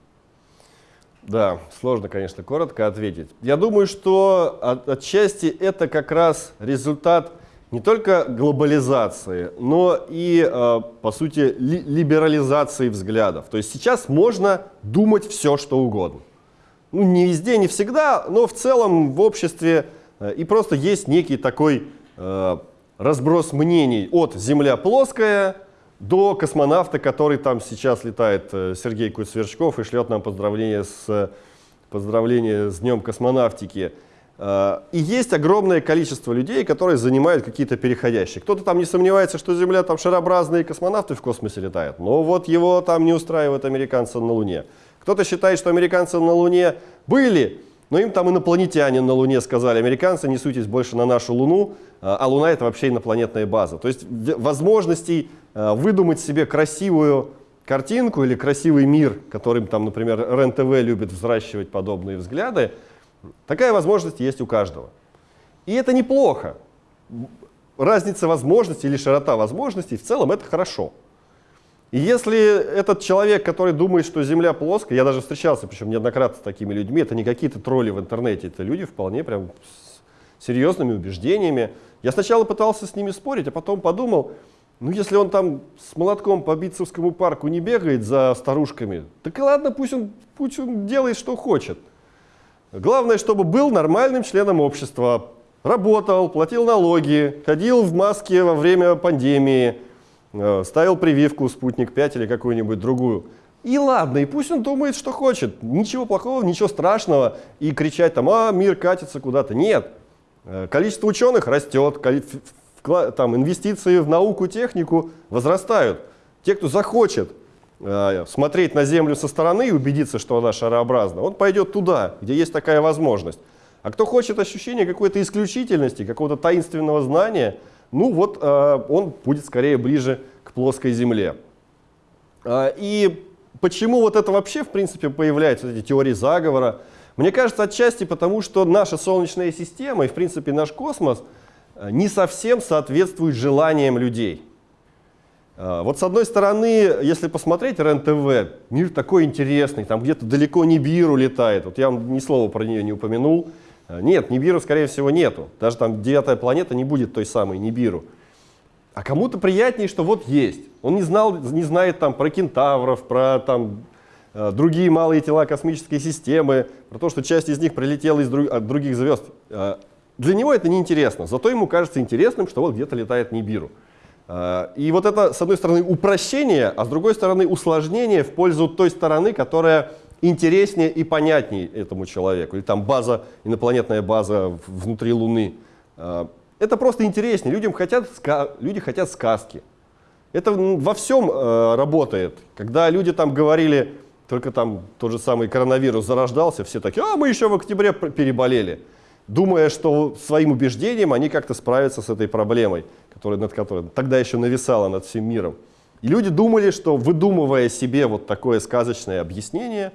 Speaker 3: Да, сложно, конечно, коротко ответить. Я думаю, что от, отчасти это как раз результат не только глобализации, но и, э, по сути, ли, либерализации взглядов. То есть сейчас можно думать все, что угодно. Ну, не везде, не всегда, но в целом в обществе э, и просто есть некий такой э, разброс мнений от «Земля плоская» до космонавта, который там сейчас летает, э, Сергей Куцверчков, и шлет нам поздравления с, поздравления с Днем космонавтики. Э, и есть огромное количество людей, которые занимают какие-то переходящие. Кто-то там не сомневается, что Земля там шарообразные космонавты в космосе летают, но вот его там не устраивают американцы на Луне. Кто-то считает, что американцы на Луне были, но им там инопланетяне на Луне сказали, американцы не суйтесь больше на нашу Луну, э, а Луна это вообще инопланетная база. То есть возможностей э, выдумать себе красивую картинку или красивый мир, которым там, например, РЕН-ТВ любит взращивать подобные взгляды, Такая возможность есть у каждого. И это неплохо. Разница возможностей или широта возможностей в целом это хорошо. И если этот человек, который думает, что Земля плоская, я даже встречался, причем неоднократно с такими людьми, это не какие-то тролли в интернете, это люди вполне прям с серьезными убеждениями. Я сначала пытался с ними спорить, а потом подумал, ну если он там с молотком по Битцевскому парку не бегает за старушками, так и ладно, пусть он, пусть он делает, что хочет. Главное, чтобы был нормальным членом общества, работал, платил налоги, ходил в маске во время пандемии, ставил прививку «Спутник 5» или какую-нибудь другую. И ладно, и пусть он думает, что хочет. Ничего плохого, ничего страшного. И кричать там, а, мир катится куда-то. Нет. Э, количество ученых растет, там, инвестиции в науку, технику возрастают. Те, кто захочет Э, смотреть на Землю со стороны и убедиться, что она шарообразна, он пойдет туда, где есть такая возможность. А кто хочет ощущения какой-то исключительности, какого-то таинственного знания, ну вот э, он будет скорее ближе к плоской Земле. Э, и почему вот это вообще, в принципе, появляется, эти теории заговора? Мне кажется, отчасти потому, что наша Солнечная система и, в принципе, наш космос не совсем соответствуют желаниям людей. Вот с одной стороны, если посмотреть РЕН-ТВ, мир такой интересный, там где-то далеко Нибиру летает. Вот я вам ни слова про нее не упомянул. А, нет, Нибиру, скорее всего, нету. Даже там девятая планета не будет той самой Нибиру. А кому-то приятнее, что вот есть. Он не, знал, не знает там про кентавров, про там, а, другие малые тела космической системы, про то, что часть из них прилетела из друг, от других звезд. Для него это неинтересно. Зато ему кажется интересным, что вот где-то летает Нибиру. И вот это, с одной стороны, упрощение, а с другой стороны, усложнение в пользу той стороны, которая интереснее и понятнее этому человеку. Или там база, инопланетная база внутри Луны. А, это просто интереснее. Людям хотят, люди хотят сказки. Это во всем э, работает. Когда люди там говорили, только там тот же самый коронавирус зарождался, все такие, а мы еще в октябре переболели, думая, что своим убеждением они как-то справятся с этой проблемой, которая, над которой тогда еще нависала над всем миром. И люди думали, что выдумывая себе вот такое сказочное объяснение,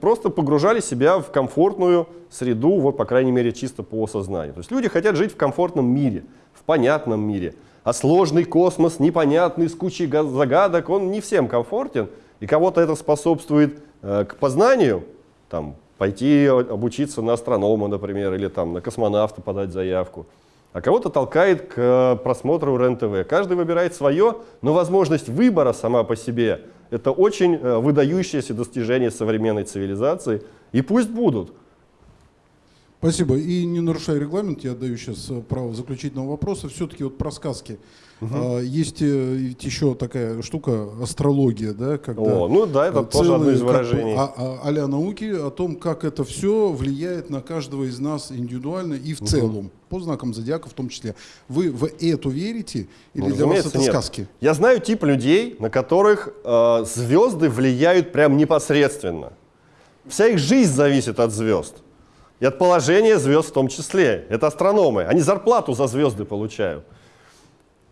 Speaker 3: просто погружали себя в комфортную среду, вот по крайней мере чисто по сознанию. То есть люди хотят жить в комфортном мире, в понятном мире. А сложный космос, непонятный, с кучей га- загадок, он не всем комфортен. И кого-то это способствует э, к познанию, там, пойти обучиться на астронома, например, или там, на космонавта подать заявку. А кого-то толкает к э, просмотру РЕН-ТВ. Каждый выбирает свое, но возможность выбора сама по себе – это очень э, выдающееся достижение современной цивилизации. И пусть будут.
Speaker 1: Спасибо. И не нарушая регламент, я даю сейчас э, право заключительного вопроса. Все-таки вот про сказки. А, Есть э, еще такая штука астрология, да, когда
Speaker 3: О, ну да, это
Speaker 1: э,
Speaker 3: тоже одно из
Speaker 1: целые, как
Speaker 3: выражений.
Speaker 1: а- а- а-ля науки о том, как это все влияет на каждого из нас индивидуально и в целом, по знакам зодиака в том числе. Вы в это верите или
Speaker 3: Ну,
Speaker 1: для вас это
Speaker 3: нет.
Speaker 1: сказки?
Speaker 3: Я знаю тип людей, на которых э, звезды влияют прям непосредственно. Вся их жизнь зависит от звезд. И от положения звезд в том числе. Это астрономы. Они зарплату за звезды получают.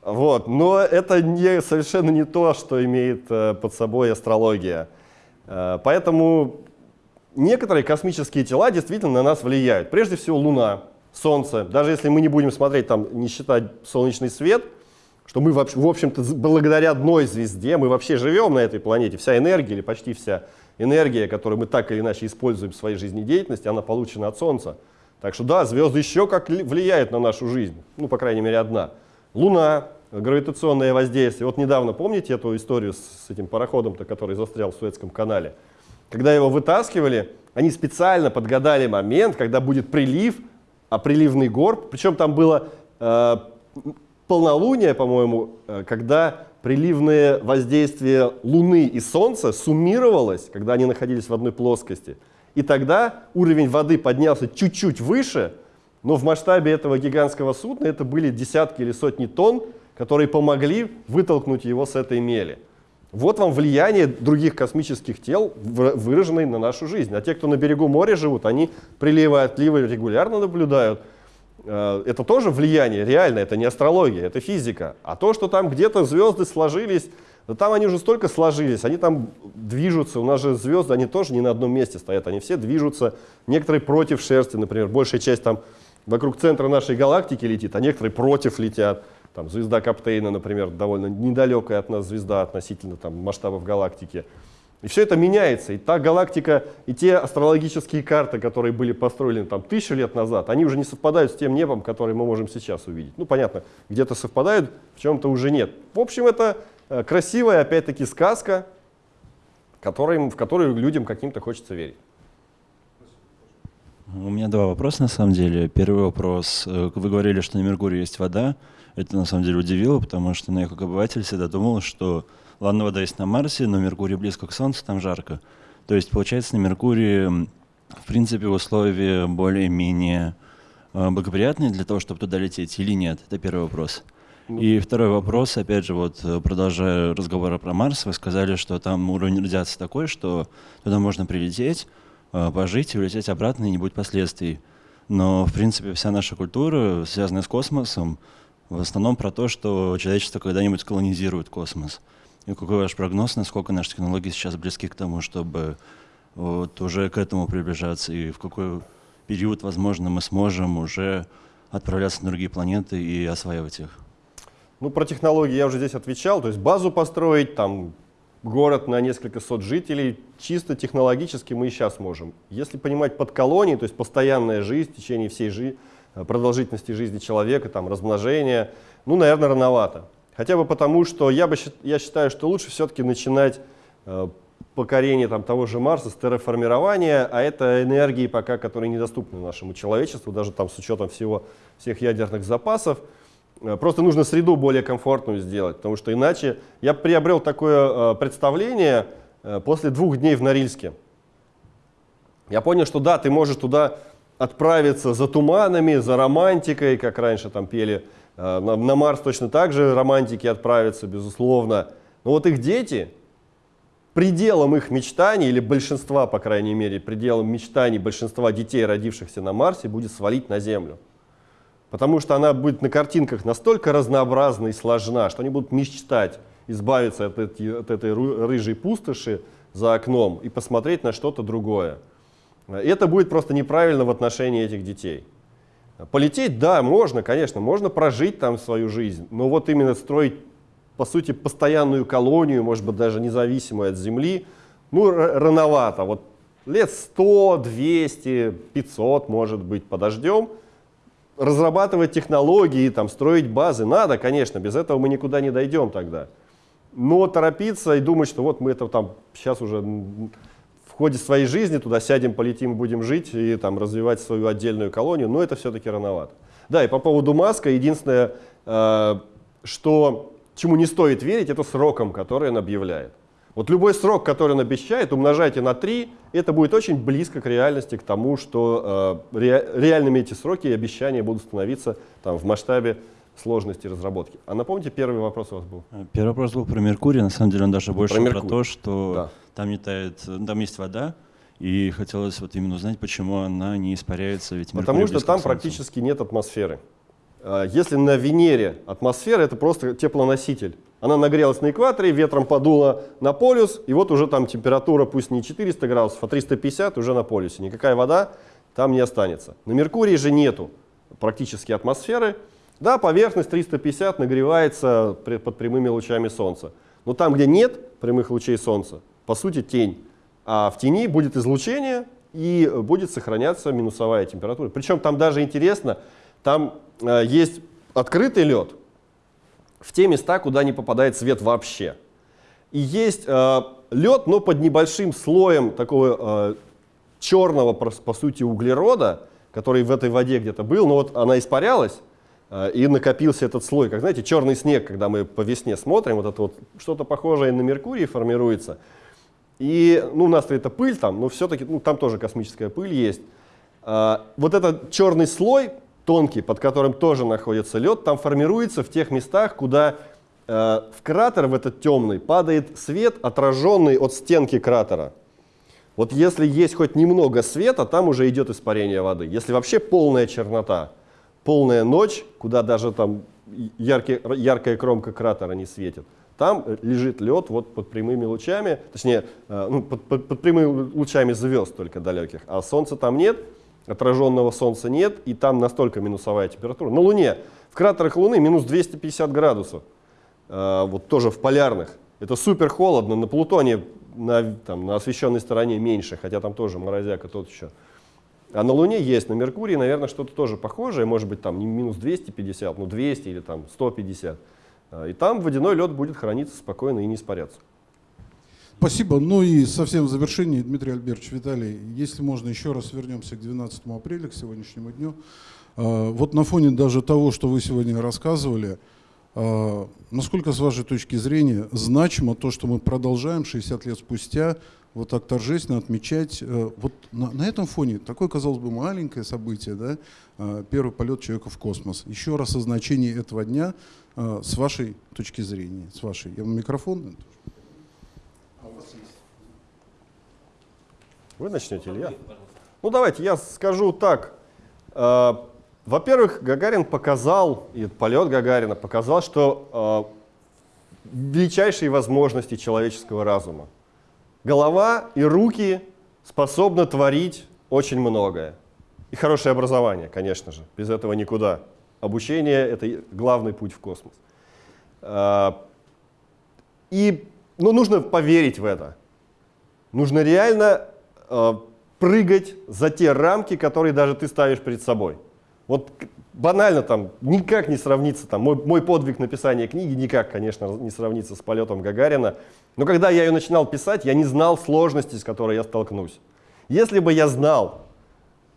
Speaker 3: Вот. Но это не, совершенно не то, что имеет э, под собой астрология. Э, поэтому некоторые космические тела действительно на нас влияют. Прежде всего Луна, Солнце. Даже если мы не будем смотреть, там, не считать солнечный свет, что мы, в общем-то, благодаря одной звезде, мы вообще живем на этой планете. Вся энергия, или почти вся энергия, которую мы так или иначе используем в своей жизнедеятельности, она получена от Солнца. Так что да, звезды еще как ли- влияют на нашу жизнь. Ну, по крайней мере, одна. Луна, гравитационное воздействие. Вот недавно, помните эту историю с с этим пароходом-то, который застрял в Суэцком канале? Когда его вытаскивали, они специально подгадали момент, когда будет прилив, а приливный горб, причем там было э, полнолуние, по-моему, э, когда приливное воздействие Луны и Солнца суммировалось, когда они находились в одной плоскости. И тогда уровень воды поднялся чуть-чуть выше, но в масштабе этого гигантского судна это были десятки или сотни тонн, которые помогли вытолкнуть его с этой мели. Вот вам влияние других космических тел, выраженное на нашу жизнь. А те, кто на берегу моря живут, они приливы и отливы регулярно наблюдают. Э, Это тоже влияние, реально, это не астрология, это физика. А то, что там где-то звезды сложились, да там они уже столько сложились, они там движутся. У нас же звезды, они тоже не на одном месте стоят, они все движутся. Некоторые против шерсти, например, большая часть там вокруг центра нашей галактики летит, а некоторые против летят. Там звезда Каптейна, например, довольно недалекая от нас звезда относительно там, масштабов галактики. И все это меняется. И та галактика, и те астрологические карты, которые были построены там тысячу лет назад, они уже не совпадают с тем небом, который мы можем сейчас увидеть. Ну, понятно, где-то совпадают, в чем-то уже нет. В общем, это э, красивая, опять-таки, сказка, в которую людям каким-то хочется верить.
Speaker 6: У меня два вопроса на самом деле. Первый вопрос. Э, Вы говорили, что на Меркурии есть вода. Это на самом деле удивило, потому что ну, я как обыватель всегда думал, что ладно, вода есть на Марсе, но Меркурий близко к Солнцу, там жарко. То есть, получается, на Меркурии, в принципе, условия более-менее э, благоприятные для того, чтобы туда лететь или нет? Это первый вопрос. И второй вопрос, опять же, вот э, продолжая разговор про Марс, вы сказали, что там уровень радиации такой, что туда можно прилететь, э, пожить и улететь обратно, и не будет последствий. Но, в принципе, вся наша культура, связанная с космосом, в основном про то, что человечество когда-нибудь колонизирует космос. И какой ваш прогноз, насколько наши технологии сейчас близки к тому, чтобы вот уже к этому приближаться, и в какой период, возможно, мы сможем уже отправляться на другие планеты и осваивать их?
Speaker 3: Ну, про технологии я уже здесь отвечал. То есть базу построить, там, город на несколько сот жителей, чисто технологически мы и сейчас можем. Если понимать под колонией, то есть постоянная жизнь в течение всей жи- э, продолжительности жизни человека, там, размножение, ну, наверное, рановато. Хотя бы потому, что я, бы, я считаю, что лучше все-таки начинать э, покорение там, того же Марса с терраформирования, а это энергии пока, которые недоступны нашему человечеству, даже там с учетом всего, всех ядерных запасов. Э, Просто нужно среду более комфортную сделать, потому что иначе я приобрел такое э, представление после двух дней в Норильске. Я понял, что да, ты можешь туда отправиться за туманами, за романтикой, как раньше там пели на, на Марс точно так же романтики отправятся, безусловно. Но вот их дети, пределом их мечтаний, или большинства, по крайней мере, пределом мечтаний большинства детей, родившихся на Марсе, будет свалить на Землю. Потому что она будет на картинках настолько разнообразна и сложна, что они будут мечтать избавиться от, эти, от этой рыжей пустоши за окном и посмотреть на что-то другое. И это будет просто неправильно в отношении этих детей. Полететь, да, можно, конечно, можно прожить там свою жизнь, но вот именно строить, по сути, постоянную колонию, может быть, даже независимую от Земли, ну, рановато. Вот лет 100, 200, 500, может быть, подождем – разрабатывать технологии, там, строить базы надо, конечно, без этого мы никуда не дойдем тогда. Но торопиться и думать, что вот мы это там сейчас уже в ходе своей жизни туда сядем, полетим, будем жить и там развивать свою отдельную колонию, но это все-таки рановато. Да, и по поводу Маска, единственное, э, что, чему не стоит верить, это сроком, который он объявляет. Вот любой срок, который он обещает, умножайте на 3, это будет очень близко к реальности, к тому, что э, ре, реальными эти сроки и обещания будут становиться там, в масштабе сложности разработки. А напомните, первый вопрос у вас был?
Speaker 6: Первый вопрос был про Меркурий. На самом деле он даже больше про,
Speaker 3: про
Speaker 6: то, что
Speaker 3: да.
Speaker 6: Там не тает, там есть вода, и хотелось вот именно узнать, почему она не испаряется. Ведь
Speaker 3: Потому что там практически нет атмосферы. Э, если на Венере атмосфера, это просто теплоноситель. Она нагрелась на экваторе, ветром подула на полюс, и вот уже там температура, пусть не 400 градусов, а 350 уже на полюсе. Никакая вода там не останется. На Меркурии же нету практически атмосферы. Да, поверхность 350 нагревается под прямыми лучами Солнца. Но там, где нет прямых лучей Солнца, по сути тень. А в тени будет излучение и будет сохраняться минусовая температура. Причем там даже интересно, там э, есть открытый лед, в те места, куда не попадает свет вообще. И есть э, лед, но под небольшим слоем такого э, черного, по сути, углерода, который в этой воде где-то был, но вот она испарялась, э, и накопился этот слой. Как знаете, черный снег, когда мы по весне смотрим, вот это вот что-то похожее на Меркурий формируется. И ну, у нас это пыль там, но все-таки ну, там тоже космическая пыль есть. Э, вот этот черный слой тонкий, под которым тоже находится лед, там формируется в тех местах, куда э, в кратер, в этот темный, падает свет, отраженный от стенки кратера. Вот если есть хоть немного света, там уже идет испарение воды. Если вообще полная чернота, полная ночь, куда даже там яркий, яркая кромка кратера не светит, там лежит лед вот под прямыми лучами, точнее, э, ну, под, под, под прямыми лучами звезд только далеких, а солнца там нет, отраженного солнца нет, и там настолько минусовая температура. На Луне, в кратерах Луны минус 250 градусов, э, вот тоже в полярных. Это супер холодно, на Плутоне на, там, на освещенной стороне меньше, хотя там тоже морозяка тот еще. А на Луне есть, на Меркурии, наверное, что-то тоже похожее, может быть, там не минус 250, но 200 или там 150. Э, и там водяной лед будет храниться спокойно и не испаряться.
Speaker 1: Спасибо. Ну и совсем в завершении, Дмитрий Альбертович, Виталий, если можно, еще раз вернемся к 12 апреля, к сегодняшнему дню. А, вот на фоне даже того, что вы сегодня рассказывали, а, насколько, с вашей точки зрения, значимо то, что мы продолжаем 60 лет спустя вот так торжественно отмечать. Э, вот на, на этом фоне такое, казалось бы, маленькое событие, да, а, первый полет человека в космос. Еще раз о значении этого дня с вашей точки зрения, с вашей. Я вам микрофон.
Speaker 3: Вы начнете или я? Ну давайте, я скажу так. Э, во-первых, Гагарин показал, и полет Гагарина показал, что э, величайшие возможности человеческого разума. Голова и руки способны творить очень многое. И хорошее образование, конечно же, без этого никуда. Обучение — это главный путь в космос. Э, и ну, нужно поверить в это. Нужно реально Э, прыгать за те рамки, которые даже ты ставишь перед собой. Вот банально там никак не сравнится, там, мой, мой подвиг написания книги никак, конечно, не сравнится с полетом Гагарина. Но когда я ее начинал писать, я не знал сложности, с которой я столкнусь. Если бы я знал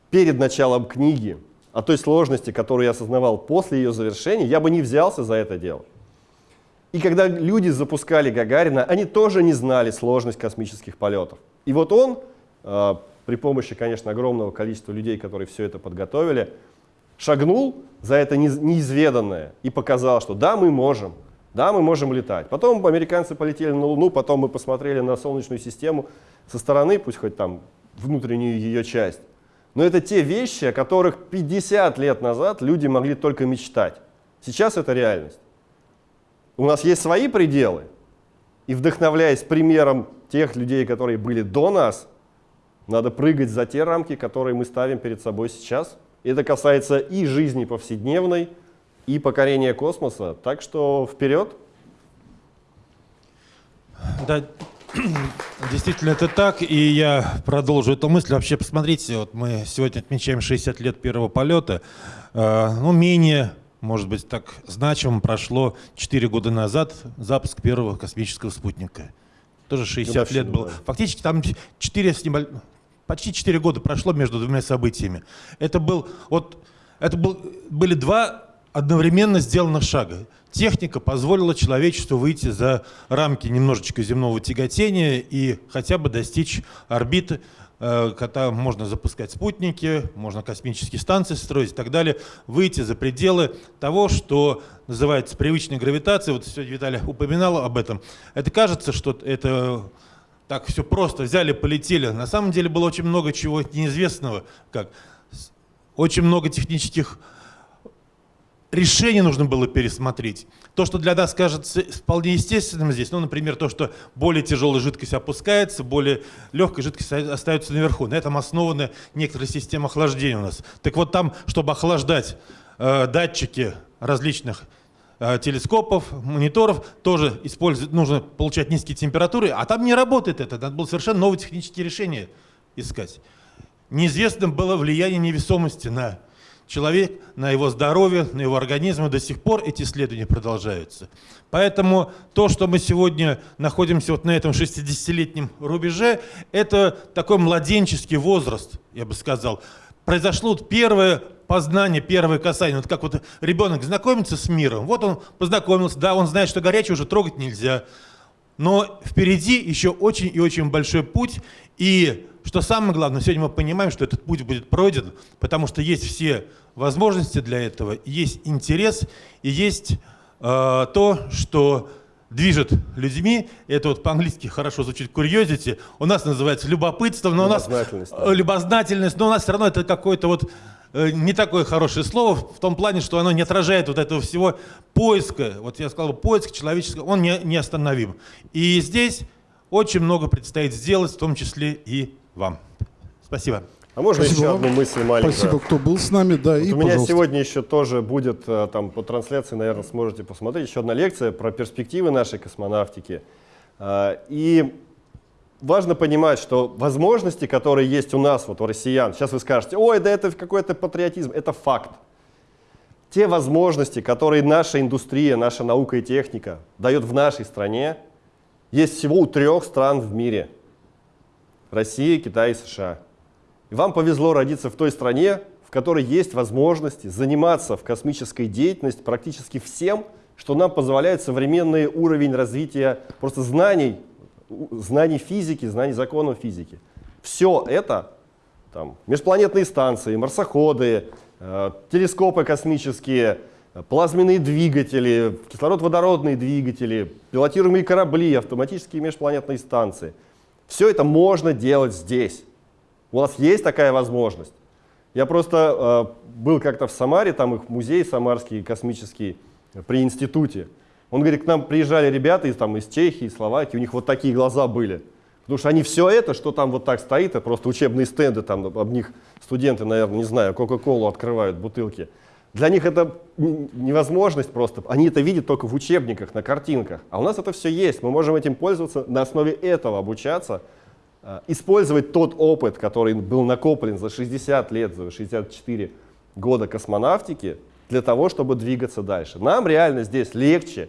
Speaker 3: перед началом книги о той сложности, которую я осознавал после ее завершения, я бы не взялся за это дело. И когда люди запускали Гагарина, они тоже не знали сложность космических полетов. И вот он а, при помощи, конечно, огромного количества людей, которые все это подготовили, шагнул за это неиз- неизведанное и показал, что да, мы можем, да, мы можем летать. Потом американцы полетели на Луну, потом мы посмотрели на Солнечную систему со стороны, пусть хоть там внутреннюю ее часть. Но это те вещи, о которых 50 лет назад люди могли только мечтать. Сейчас это реальность. У нас есть свои пределы, и вдохновляясь примером тех людей, которые были до нас, надо прыгать за те рамки, которые мы ставим перед собой сейчас. Это касается и жизни повседневной, и покорения космоса. Так что вперед!
Speaker 2: Да, действительно это так, и я продолжу эту мысль. Вообще, посмотрите, вот мы сегодня отмечаем 60 лет первого полета. Э, ну, менее, может быть, так значимо прошло 4 года назад запуск первого космического спутника. Тоже 60 лет
Speaker 3: Годовщина,
Speaker 2: было.
Speaker 3: да.
Speaker 2: Фактически там 4 с небольш- почти 4 года прошло между двумя событиями. Это был, вот, это был, были два одновременно сделанных шага. Техника позволила человечеству выйти за рамки немножечко земного тяготения и хотя бы достичь орбиты, э, когда можно запускать спутники, можно космические станции строить и так далее, выйти за пределы того, что называется привычной гравитацией. Вот сегодня Виталий упоминал об этом. Это кажется, что это так все просто взяли, полетели. На самом деле было очень много чего неизвестного, как очень много технических решений нужно было пересмотреть. То, что для нас кажется вполне естественным здесь, ну, например, то, что более тяжелая жидкость опускается, более легкая жидкость остается наверху. На этом основаны некоторые системы охлаждения у нас. Так вот там, чтобы охлаждать э, датчики различных э, телескопов, мониторов, тоже нужно получать низкие температуры, а там не работает это. Надо было совершенно новые технические решения искать. Неизвестным было влияние невесомости на человек, на его здоровье, на его организм, и до сих пор эти исследования продолжаются. Поэтому то, что мы сегодня находимся вот на этом 60-летнем рубеже, это такой младенческий возраст, я бы сказал. Произошло вот первое познание, первое касание. Вот как вот ребенок знакомится с миром, вот он познакомился, да, он знает, что горячее уже трогать нельзя. Но впереди еще очень и очень большой путь. И что самое главное, сегодня мы понимаем, что этот путь будет пройден, потому что есть все возможности для этого, есть интерес и есть э, то, что движет людьми. Это вот по-английски хорошо звучит curiosity. У нас называется любопытство, но у нас
Speaker 3: да.
Speaker 2: э, любознательность, но у нас все равно это какое-то вот э, не такое хорошее слово в том плане, что оно не отражает вот этого всего поиска. Вот я сказал, поиск человеческого, он не, не остановим. И здесь очень много предстоит сделать, в том числе и вам. Спасибо.
Speaker 3: А можно
Speaker 1: Спасибо
Speaker 3: еще
Speaker 1: вам.
Speaker 3: одну мысль маленькую?
Speaker 1: Спасибо, кто был с нами. Да,
Speaker 3: Вот
Speaker 1: и,
Speaker 3: у меня
Speaker 1: пожалуйста.
Speaker 3: сегодня еще тоже будет, э, там по трансляции, наверное, сможете посмотреть, еще одна лекция про перспективы нашей космонавтики. А, И важно понимать, что возможности, которые есть у нас, вот у россиян, сейчас вы скажете, ой, да это какой-то патриотизм, это факт. Те возможности, которые наша индустрия, наша наука и техника дает в нашей стране, есть всего у трех стран в мире. Россия, Китай и США. И вам повезло родиться в той стране, в которой есть возможности заниматься в космической деятельности практически всем, что нам позволяет современный уровень развития просто знаний, знаний физики, знаний законов физики. Все это, там, межпланетные станции, марсоходы, э, телескопы космические, э, плазменные двигатели, кислород-водородные двигатели, пилотируемые корабли, автоматические межпланетные станции. Все это можно делать здесь. У нас есть такая возможность. Я просто э, был как-то в Самаре, там их музей самарский космический при институте. Он говорит, к нам приезжали ребята из, там, из Чехии, Словакии, у них вот такие глаза были. Потому что они все это, что там вот так стоит, это просто учебные стенды, там об них студенты, наверное, не знаю, Кока-Колу открывают, бутылки. Для них это невозможность просто. Они это видят только в учебниках, на картинках. А у нас это все есть. Мы можем этим пользоваться, на основе этого обучаться, э, использовать тот опыт, который был накоплен за 60 лет, за 64 года космонавтики, для того, чтобы двигаться дальше. Нам реально здесь легче.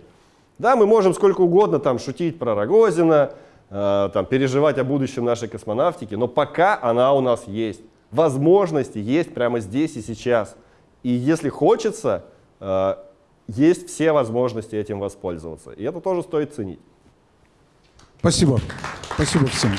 Speaker 3: Да, мы можем сколько угодно там шутить про Рогозина, э, там, переживать о будущем нашей космонавтики, но пока она у нас есть. Возможности есть прямо здесь и сейчас. И если хочется, э, есть все возможности этим воспользоваться. И это тоже стоит ценить.
Speaker 1: Спасибо. Спасибо всем.